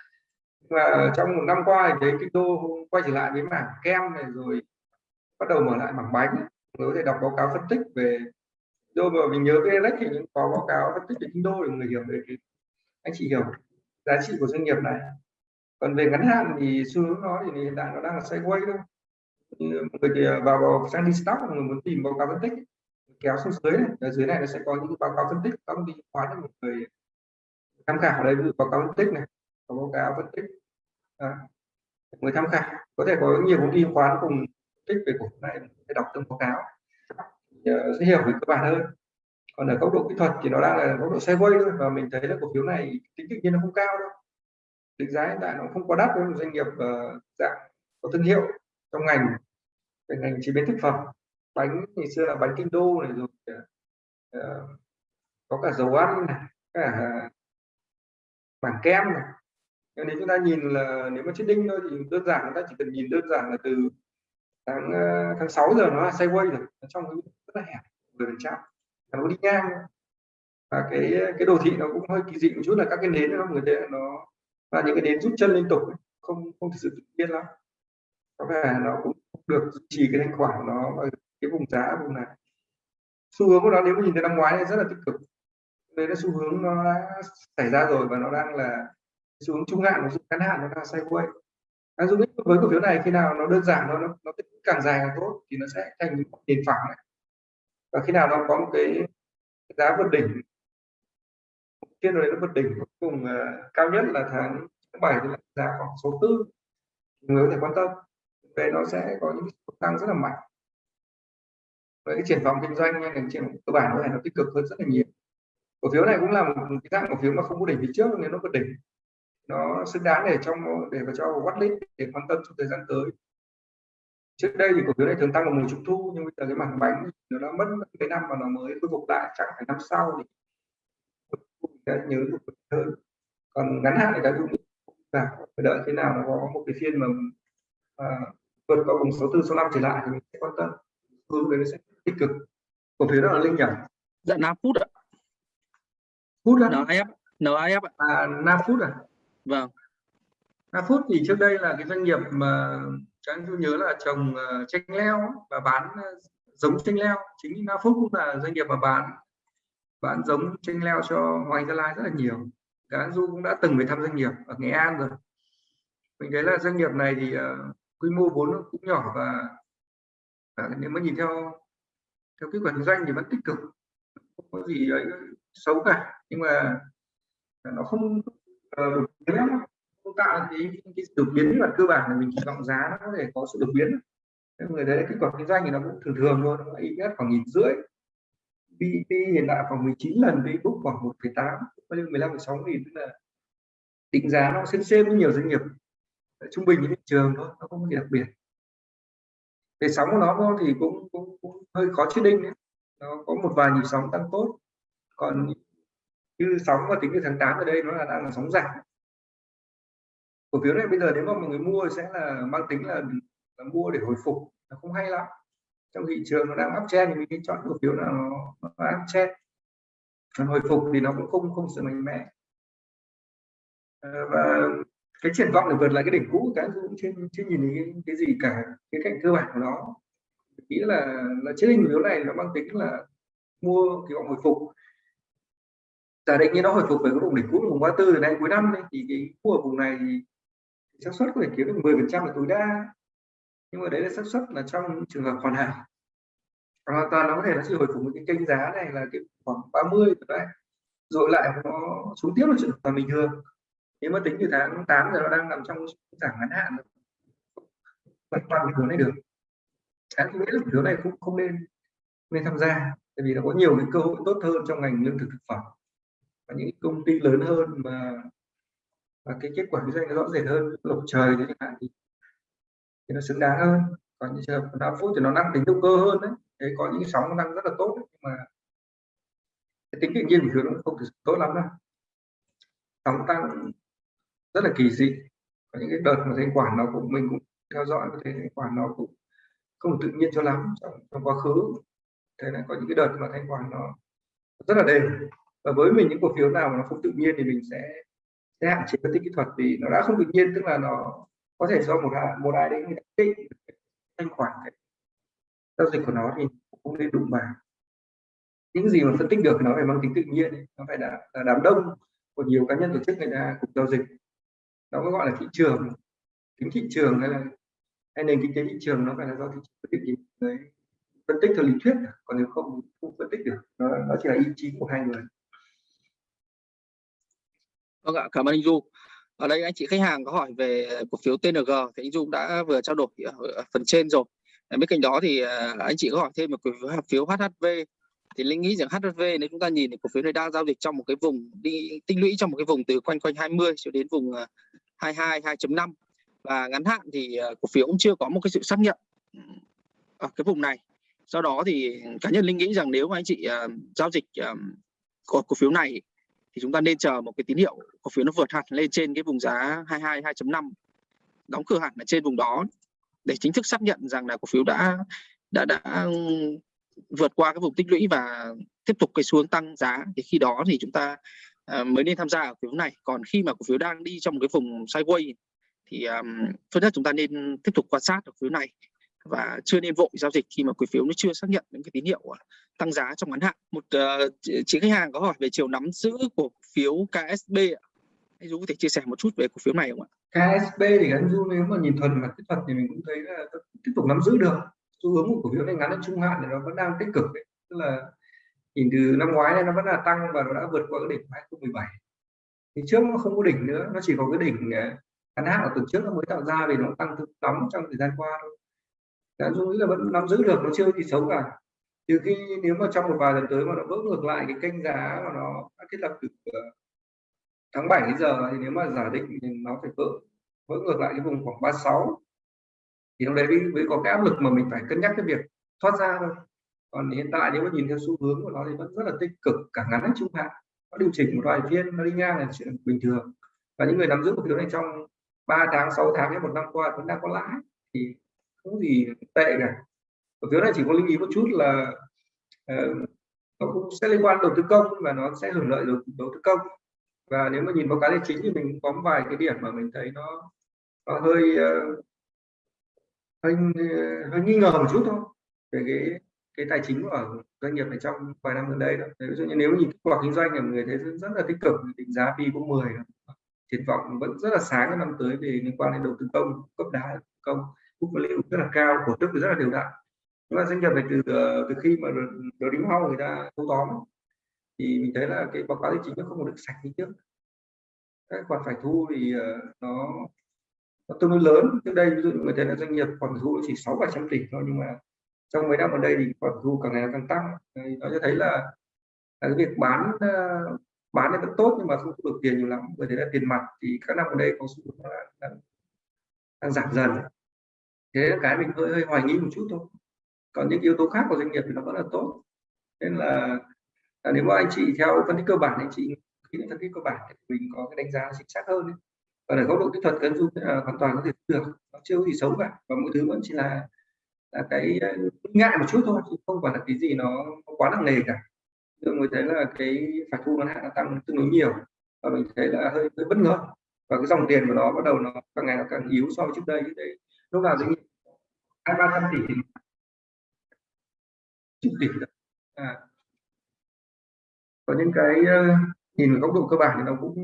Và trong một năm qua thì thấy Kinh đô quay trở lại với mảng kem này rồi bắt đầu mở lại mảng bánh. Người có thể đọc báo cáo phân tích về đô mà mình nhớ cái Alex thì những có báo cáo phân tích về kinh đô để người hiểu về cái anh chị hiểu giá trị của doanh nghiệp này còn về ngắn hạn thì xu hướng nó thì hiện tại nó đang là sideways thôi. Người thì à, vào, vào sang đi stock người muốn tìm báo cáo phân tích kéo xuống dưới này ở dưới này nó sẽ có những báo cáo phân tích. Các công ty khoán cho một người tham khảo đây ví dụ báo cáo phân tích này có báo cáo phân tích à, người tham khảo. Có thể có nhiều công ty khoán cùng tích về cổ này để đọc từng báo cáo à, sẽ hiểu về cơ bản hơn. Còn ở góc độ kỹ thuật thì nó đang là góc độ sideways thôi và mình thấy là cổ phiếu này tính tự nhiên nó không cao đâu định giá hiện tại nó không quá đắt với một doanh nghiệp uh, dạng có thương hiệu trong ngành. Về ngành chế biến thực phẩm bánh ngày xưa là bánh kinh đô này rồi uh, có cả dầu ăn này cả bảng kem này. Nếu chúng ta nhìn là nếu mà chết đinh thôi thì đơn giản chúng ta chỉ cần nhìn đơn giản là từ tháng tháng 6 giờ nó là sideways rồi nó trong cái rất là hẹp người chạm nó đi ngang và cái cái đồ thị nó cũng hơi kỳ dị một chút là các cái nến nó người ta nó là những cái nến rút chân liên tục không không thực sự tự nhiên lắm. Có vẻ nó cũng được duy trì cái thanh khoản nó ở cái vùng giá vùng này. Xu hướng của nó nếu mà nhìn từ năm ngoái rất là tích cực. Đây là xu hướng nó đã xảy ra rồi và nó đang là xu hướng trung hạn và ngắn hạn nó đang sideways. À, dung với cổ phiếu này khi nào nó đơn giản nó nó, nó càng dài càng tốt thì nó sẽ thành nền phẳng này và khi nào nó có một cái giá vượt đỉnh kia rồi nó vượt đỉnh cuối cùng uh, cao nhất là tháng 7 thì là giá khoảng số tư. Người có thể quan tâm về nó sẽ có những tăng rất là mạnh. Với cái triển vọng kinh doanh hay là triển cơ bản này nó tích cực hơn rất là nhiều. Cổ phiếu này cũng là một cái dạng cổ phiếu mà không có đỉnh phía trước nên nó vượt đỉnh nó xứng đáng để trong để vào cho watchlist để quan tâm trong thời gian tới. Trước đây thì cổ phiếu này thường tăng vào mùa trung thu nhưng bây giờ cái mảng bánh nó đã mất mấy năm và nó mới khôi phục lại chẳng phải năm sau thì đã nhớ được hơn. Còn ngắn hạn thì đã dùng phải đợi thế nào nó có một cái phiên mà à, vượt qua vùng 64 65 trở lại thì mình sẽ quan tâm. Hướng đấy nó sẽ tích cực. Cổ phiếu đó là linh nhỉ? Dạ 5 phút ạ. Phút á? NIF NIF ạ. À 5 phút à? Vâng. 5 phút thì trước đây là cái doanh nghiệp mà các anh nhớ là trồng uh, chanh leo và bán uh, giống chanh leo. Chính 5 phút cũng là doanh nghiệp mà bán bán giống chanh leo cho Hoàng Gia Lai rất là nhiều. Các du cũng đã từng phải thăm doanh nghiệp ở Nghệ An rồi. Mình thấy là doanh nghiệp này thì uh, quy mô vốn cũng nhỏ và uh, nếu mà nhìn theo theo cái quản doanh thì vẫn tích cực. Không có gì ấy xấu cả. Nhưng mà ờ, nó không uh, biến không tạo cái, cái đột biến mặt cơ bản là mình kỳ vọng giá nó có thể có sự đột biến. Nên người thấy kết quả kinh doanh thì nó cũng thường thường thôi nó ít nhất khoảng nghìn rưỡi. PEP hiện tại khoảng 19 lần Facebook khoảng 1,8 bao nhiêu 15,6 nghìn tức là định giá nó xem xem với nhiều doanh nghiệp. Trung bình thị trường thôi nó không có gì đặc biệt. Về sóng của nó thì cũng, cũng, cũng hơi khó chết định đấy. nó có một vài nhịp sóng tăng tốt. Còn như sóng và tính từ tháng 8 ở đây nó là đang là sóng giảm. Cổ phiếu này bây giờ nếu mà mọi người mua sẽ là mang tính là, là mua để hồi phục. Nó không hay lắm trong thị trường nó đang uptrend thì mình nên chọn cổ phiếu nào nó, nó uptrend còn hồi phục thì nó cũng không không sự mạnh mẽ. Ờ, và cái triển vọng để vượt lại cái đỉnh cũ cái cũng chưa chưa nhìn thấy cái, cái gì cả cái cạnh cơ bản của nó. Nghĩ là là chiếc hình phiếu này nó mang tính là mua kỳ vọng hồi phục. Giả định như nó hồi phục về cái vùng đỉnh cũ vùng 34 từ nay cuối năm ấy, thì cái mua ở vùng này thì xác suất có thể kiếm được 10 phần trăm là tối đa nhưng mà đấy là xác suất là trong trường hợp hoàn hảo hoàn toàn nó có thể nó chỉ hồi phục một cái kênh giá này là cái khoảng 30 đấy. Rồi lại nó xuống tiếp là chuyện hợp bình thường. Nếu mà tính từ tháng 8 giờ nó đang nằm trong giảm ngắn hạn vẫn toàn hướng này được. Cái nghĩ là thứ này cũng không nên nên tham gia tại vì nó có nhiều cái cơ hội tốt hơn trong ngành lương thực thực phẩm. Và những công ty lớn hơn mà và cái kết quả kinh doanh nó rõ rệt hơn lộc trời chẳng hạn thì, thì nó xứng đáng hơn. Còn những trường hợp 5 phút thì nó năng tính động cơ hơn đấy. Đấy có những sóng nó năng rất là tốt đấy. nhưng mà cái tính tự nhiên của nó không được tốt lắm đâu. Sóng tăng rất là kỳ dị. Có những cái đợt mà thanh quản nó cũng mình cũng theo dõi có thể thanh quản nó cũng không được tự nhiên cho lắm trong, trong quá khứ. Thế là có những cái đợt mà thanh quản nó rất là đều. Và với mình những cổ phiếu nào mà nó không tự nhiên thì mình sẽ sẽ hạn chế phân tích kỹ thuật vì nó đã không tự nhiên tức là nó có thể do một một ai đấy người định thanh khoản giao dịch của nó thì cũng nên đụng vào. Những gì mà phân tích được nó phải mang tính tự nhiên nó phải là, là đám đông của nhiều cá nhân tổ chức người ta cùng giao dịch. Nó mới gọi là thị trường. Tính thị trường hay là hay nền kinh tế thị trường nó phải là do thị trường phân tích đấy phân tích theo lý thuyết còn nếu không không phân tích được. Nó, nó chỉ là ý chí của hai người. Vâng ạ, cảm ơn anh Du. Ở đây anh chị khách hàng có hỏi về cổ phiếu TNG thì anh Dung đã vừa trao đổi ở phần trên rồi. Ờ, bên cạnh đó thì ờ, anh chị có hỏi thêm một cổ phiếu HHV thì linh nghĩ rằng HHV nếu chúng ta nhìn thì cổ phiếu này đang giao dịch trong một cái vùng đi tinh lũy trong một cái vùng từ quanh quanh 20 cho đến vùng ờ, 22 2.5 và ngắn hạn thì cổ phiếu cũng chưa có một cái sự xác nhận ở cái vùng này. Do đó thì cá nhân linh nghĩ rằng nếu mà anh chị giao dịch cổ, cổ phiếu này thì chúng ta nên chờ một cái tín hiệu cổ phiếu nó vượt hẳn lên trên cái vùng giá 22 2.5 đóng cửa hẳn ở trên vùng đó để chính thức xác nhận rằng là cổ phiếu đã đã đã vượt qua cái vùng tích lũy và tiếp tục cái xuống tăng giá. Thì khi đó thì chúng ta uh, mới nên tham gia ở cổ phiếu này. Còn khi mà cổ phiếu đang đi trong một cái vùng sideways thì um, tốt nhất chúng ta nên tiếp tục quan sát ở cổ phiếu này và chưa nên vội giao dịch khi mà cổ phiếu nó chưa xác nhận những cái tín hiệu à, tăng giá trong ngắn hạn. Một uh, chị khách hàng có hỏi về chiều nắm giữ cổ phiếu KSB ạ. Anh Du có thể chia sẻ một chút về cổ phiếu này không ạ? KSB thì anh Du nếu mà nhìn thuần mặt kỹ thuật thì mình cũng thấy là tiếp tục nắm giữ được. Xu hướng của cổ phiếu này ngắn đến trung hạn thì nó vẫn đang tích cực đấy. Tức là nhìn từ năm ngoái này nó vẫn là tăng và nó đã vượt qua cái đỉnh 2017. Thì trước nó không có đỉnh nữa, nó chỉ có cái đỉnh à, ngắn hạn ở tuần trước nó mới tạo ra vì nó tăng thực nóng trong thời gian qua thôi đã dung nghĩ là vẫn nắm giữ được, nó chưa gì xấu cả. Trừ khi nếu mà trong một vài lần tới mà nó vỡ ngược lại cái kênh giá mà nó đã thiết lập từ ờ, tháng 7 đến giờ thì nếu mà giả định thì nó phải vỡ vỡ ngược lại cái vùng khoảng 36 thì lúc đấy mới có cái áp lực mà mình phải cân nhắc cái việc thoát ra thôi. Còn hiện tại nếu mà nhìn theo xu hướng của nó thì vẫn rất là tích cực, cả ngắn lẫn trung hạn. Nó điều chỉnh một vài phiên, nó đi ngang là chuyện bình thường. Và những người nắm giữ cổ phiếu này trong 3 tháng 6 tháng hay một năm qua vẫn đang có lãi thì không gì tệ cả. Cổ phiếu này chỉ có lưu ý một chút là uh, nó cũng sẽ liên quan đầu tư công và nó sẽ hưởng lợi đầu, đầu tư công. Và nếu mà nhìn báo cáo tài chính thì mình có một vài cái điểm mà mình thấy nó nó hơi uh, hơi hơi nghi ngờ một chút thôi về cái cái tài chính của doanh nghiệp này trong vài năm gần đây đó. ví dụ như nếu nhìn kết quả kinh doanh thì người thấy rất là tích cực định giá P cũng 10 triển vọng vẫn rất là sáng năm tới về liên quan đến đầu tư công cấp đá công book value rất là cao cổ tức rất là đều đặn. Chúng ta doanh nghiệp này từ ờ, từ khi mà đầu đính hao người ta thâu tóm. Thì mình thấy là cái báo cáo tài chính nó không được sạch như trước. Các khoản phải thu thì ờ, nó nó tương đối lớn. Trước đây ví dụ người thấy là doanh nghiệp khoản thu chỉ sáu vài trăm tỷ thôi nhưng mà trong mấy năm gần đây thì khoản thu càng ngày càng tăng nó cho thấy là, là cái việc bán ờ, bán thì vẫn tốt nhưng mà không được tiền nhiều lắm. Bởi thế là tiền mặt thì các năm gần đây có xu hướng là đang, đang giảm dần thế là cái mình hơi, hơi hoài nghi một chút thôi. Còn những yếu tố khác của doanh nghiệp thì nó vẫn là tốt. Nên là, là nếu mà anh chị theo phân tích cơ bản anh chị khi phân tích cơ bản thì mình có cái đánh giá chính xác hơn còn ở góc độ kỹ thuật cân dung là hoàn toàn có thể được. Nó chưa có gì xấu cả. Và mọi thứ vẫn chỉ là là cái ờ, ngại một chút thôi chứ không phải là cái gì nó quá nặng nề cả. Nhưng mình thấy là cái phải thu ngắn hạn nó tăng tương đối nhiều. Và mình thấy là hơi, hơi bất ngờ. Và cái dòng tiền của nó bắt đầu nó càng ngày nó càng yếu so với trước đây. Đấy lúc nào doanh nghiệp hai ba trăm tỷ chục tỷ à. có những cái ờ, nhìn ở góc độ cơ bản thì nó cũng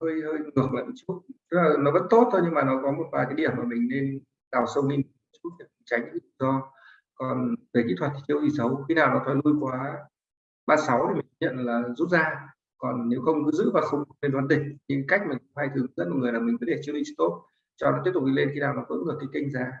hơi hơi ngược lại một chút. Tức là nó vẫn tốt thôi nhưng mà nó có một vài cái điểm mà mình nên đào sâu lên chút để tránh những do còn về kỹ thuật thì chưa gì xấu. Khi nào nó thoái lui quá 36 thì mình nhận là rút ra. Còn nếu không cứ giữ và không lên đoán đỉnh nhưng cách mình hay thường dẫn mọi người là mình cứ để chưa đi stop cho nó tiếp tục đi lên khi nào nó vững được cái kênh giá.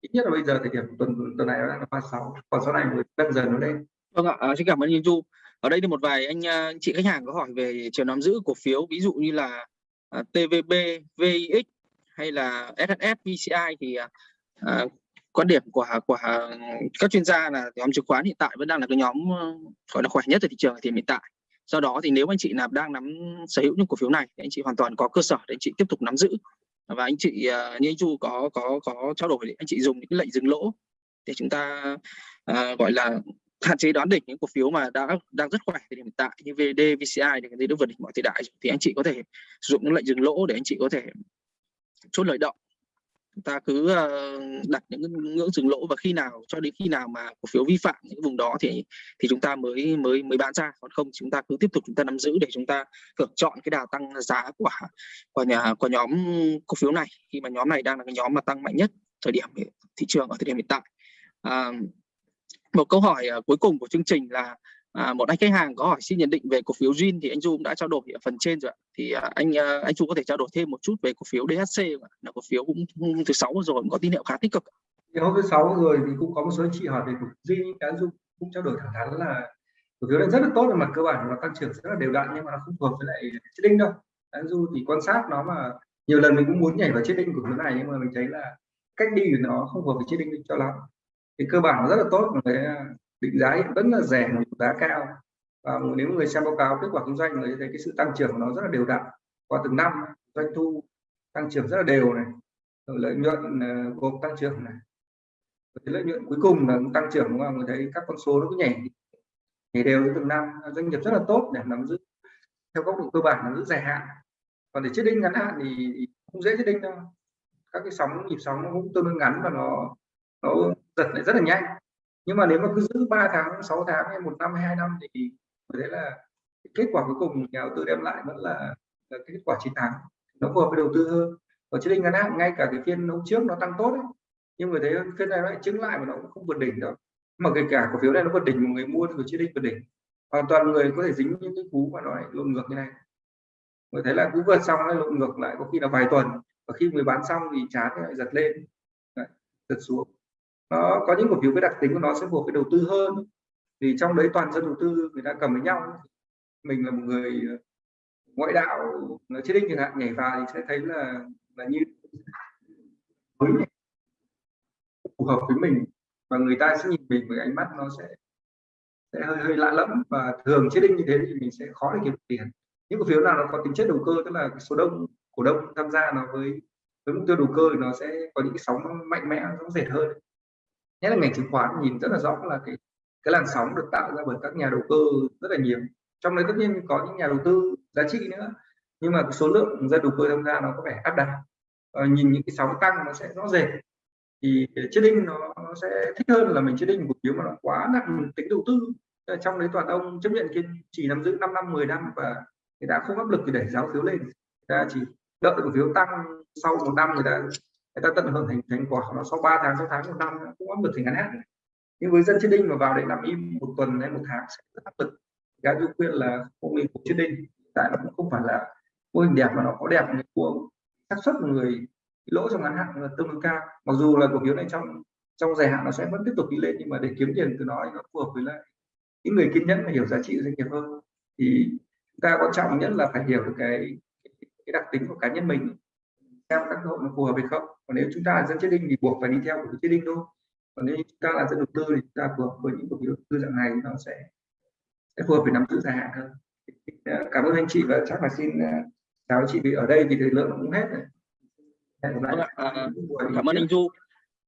Ít nhất là bây giờ thời điểm tuần tuần này nó đang là 36 còn sau này mới dần dần nó lên. Vâng ạ à, xin cảm ơn anh Du ở đây thì một vài anh à, anh chị khách hàng có hỏi về chiều nắm giữ cổ phiếu ví dụ như là à, uh, TVB, VIX hay là SHS, VCI thì uh, quan điểm của của các chuyên gia là nhóm chứng khoán hiện tại vẫn đang là cái nhóm ờ, gọi là khỏe nhất ở thị trường thì hiện tại. Do đó thì nếu anh chị nào đang nắm sở hữu những cổ phiếu này thì anh chị hoàn toàn có cơ sở để anh chị tiếp tục nắm giữ và anh chị à, như anh Chu có có có trao đổi anh chị dùng những lệnh dừng lỗ để chúng ta uh, gọi là hạn chế đoán đỉnh những cổ phiếu mà đã đang rất khỏe thì hiện tại như VD, VCI thì người đã vượt đỉnh mọi thời đại. Thì anh chị có thể sử dụng những lệnh dừng lỗ để anh chị có thể chốt lời động chúng ta cứ ờ, đặt những ngưỡng dừng lỗ và khi nào cho đến khi nào mà cổ phiếu vi phạm những vùng đó thì thì chúng ta mới mới mới bán ra. Còn không chúng ta cứ tiếp tục chúng ta nắm giữ để chúng ta hưởng chọn cái đà tăng giá của của nhà của nhóm cổ phiếu này. Khi mà nhóm này đang là cái nhóm mà tăng mạnh nhất thời điểm thị trường ở thời điểm hiện tại. À, một câu hỏi ờ, cuối cùng của chương trình là À, một anh khách hàng có hỏi xin nhận định về cổ phiếu Jin thì anh Du cũng đã trao đổi ở phần trên rồi ạ. Thì à, anh à, anh Du có thể trao đổi thêm một chút về cổ phiếu DHC? Là cổ phiếu cũng thứ sáu rồi cũng có tín hiệu khá tích cực. Thì hôm thứ sáu rồi thì cũng có một số chị hỏi về cổ phiếu Jin anh Du cũng trao đổi thẳng thắn là cổ phiếu này rất là tốt về mặt cơ bản và tăng trưởng rất là đều đặn nhưng mà nó không phù hợp với lại trading đâu. Anh Du thì quan sát nó mà nhiều lần mình cũng muốn nhảy vào trading của phiếu này nhưng mà mình thấy là cách đi của nó không phù hợp với trading cho lắm. Thì cơ bản nó rất là tốt mà định giá hiện vẫn là rẻ một giá cao. Và nếu người xem báo cáo kết quả kinh doanh, người thấy cái sự tăng trưởng của nó rất là đều đặn. Qua từng năm, doanh thu tăng trưởng rất là đều này. Rồi lợi nhuận ờ, gộp tăng trưởng này. Lợi nhuận cuối cùng là tăng trưởng mà người thấy các con số nó cứ nhảy nhảy đều từng năm. Doanh nghiệp rất là tốt để nắm giữ, theo góc độ cơ bản nắm giữ dài hạn. Còn để chết đinh ngắn hạn thì không dễ chết đinh đâu các cái sóng, nhịp sóng nó cũng tương đối ngắn và nó nó giật lại rất là nhanh nhưng mà nếu mà cứ giữ 3 tháng 6 tháng hay một năm hai năm thì thấy là kết quả cuối cùng nhà đầu tư đem lại vẫn là, là kết quả chiến thắng. Nó phù hợp với đầu tư hơn. Ở trên ngắn hạn ngay cả cái phiên hôm trước nó tăng tốt ấy, nhưng người thấy phiên này nó lại chứng lại mà nó cũng không vượt đỉnh đâu mà kể cả cổ phiếu này nó vượt đỉnh một người mua thì chỉ định vượt đỉnh. Hoàn toàn người có thể dính những cái cú mà nó lại lộn ngược như này. Người thấy là cú vượt xong nó lộn ngược lại có khi là vài tuần và khi người bán xong thì chán lại giật lên. Đấy, giật xuống nó có những cổ phiếu cái đặc tính của nó sẽ buộc cái đầu tư hơn. Thì trong đấy toàn dân đầu tư người ta cầm với nhau. Mình là một người ờ, ngoại đạo chết đinh chẳng hạn, nhảy vào thì sẽ thấy là là như mới phù hợp với mình. Và người ta sẽ nhìn mình với ánh mắt nó sẽ sẽ hơi hơi lạ lẫm. Và thường chết đinh như thế thì mình sẽ khó để kiếm tiền. Những cổ phiếu nào nó có tính chất đầu cơ, tức là số đông, cổ đông tham gia nó với với mục tiêu đầu cơ thì nó sẽ có những cái sóng mạnh mẽ nó rệt hơn nhất là ngành chứng khoán nhìn rất là rõ là cái cái làn sóng được tạo ra bởi các nhà đầu cơ rất là nhiều. Trong đấy tất nhiên có những nhà đầu tư giá trị nữa nhưng mà số lượng dân đầu cơ tham gia nó có vẻ áp đặt. Ờ, nhìn những cái sóng tăng nó sẽ rõ rệt. Thì chết đinh nó, nó sẽ thích hơn là mình chết đinh cổ phiếu mà nó quá nặng tính đầu tư. Ờ, trong đấy toàn ông chấp nhận kiên trì nắm giữ 5 năm 10 năm và người ta không áp lực để đẩy giá phiếu lên. Người ta chỉ đợi cổ phiếu tăng sau một năm người ta người ta tận hưởng thành thành quả nó sau 3 tháng 6 tháng, một năm, cũng áp lực thì ngắn hạn. Nhưng với dân chết đinh mà vào để làm im một tuần hay một tháng sẽ rất áp lực. Cái du khuyên là không mình của chết đinh tại nó cũng không phải là mô hình đẹp mà nó có đẹp người của xác suất người lỗ trong ngắn hạn là tương đối cao. Mặc dù là cổ phiếu này trong trong dài hạn nó sẽ vẫn tiếp tục đi lên, nhưng mà để kiếm tiền từ nó nó phù hợp với lại những người kiên nhẫn và hiểu giá trị doanh nghiệp hơn. Thì chúng ta quan trọng nhất là phải hiểu được cái cái đặc tính của cá nhân mình xem các hội nó phù hợp hay không. Còn nếu chúng ta là dân chết đinh thì buộc phải đi theo của chết đinh thôi. Còn nếu chúng ta là dân đầu tư thì chúng ta phù hợp với những cổ phiếu đầu tư dạng này nó sẽ sẽ phù hợp với nắm giữ dài hạn hơn. Cảm ơn anh chị và chắc là xin chào anh chị vì ở đây vì thời lượng cũng hết rồi. À, cảm ơn anh Du.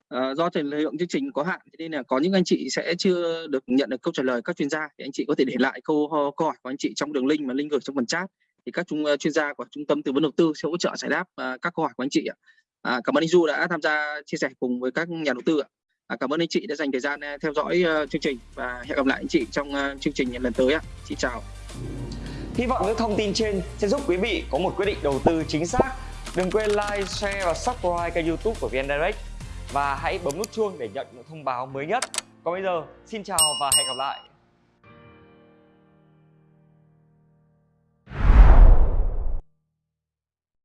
À, do thời lượng chương trình có hạn nên là có những anh chị sẽ chưa được nhận được câu trả lời các chuyên gia thì anh chị có thể để lại câu, câu hỏi của anh chị trong đường link mà link gửi trong phần chat thì các trung ờ, chuyên gia của trung tâm tư vấn đầu tư sẽ hỗ trợ giải đáp uh, các câu hỏi của anh chị ạ. À, cảm ơn anh Du đã tham gia chia sẻ cùng với các nhà đầu tư ạ. À, cảm ơn anh chị đã dành thời gian ờ, theo dõi uh, chương trình và hẹn gặp lại anh chị trong uh, chương trình lần tới ạ. Xin chào. Hy vọng những thông tin trên sẽ giúp quý vị có một quyết định đầu tư chính xác Đừng quên like, share và subscribe kênh youtube của VN Direct Và hãy bấm nút chuông để nhận những thông báo mới nhất Còn bây giờ, xin chào và hẹn gặp lại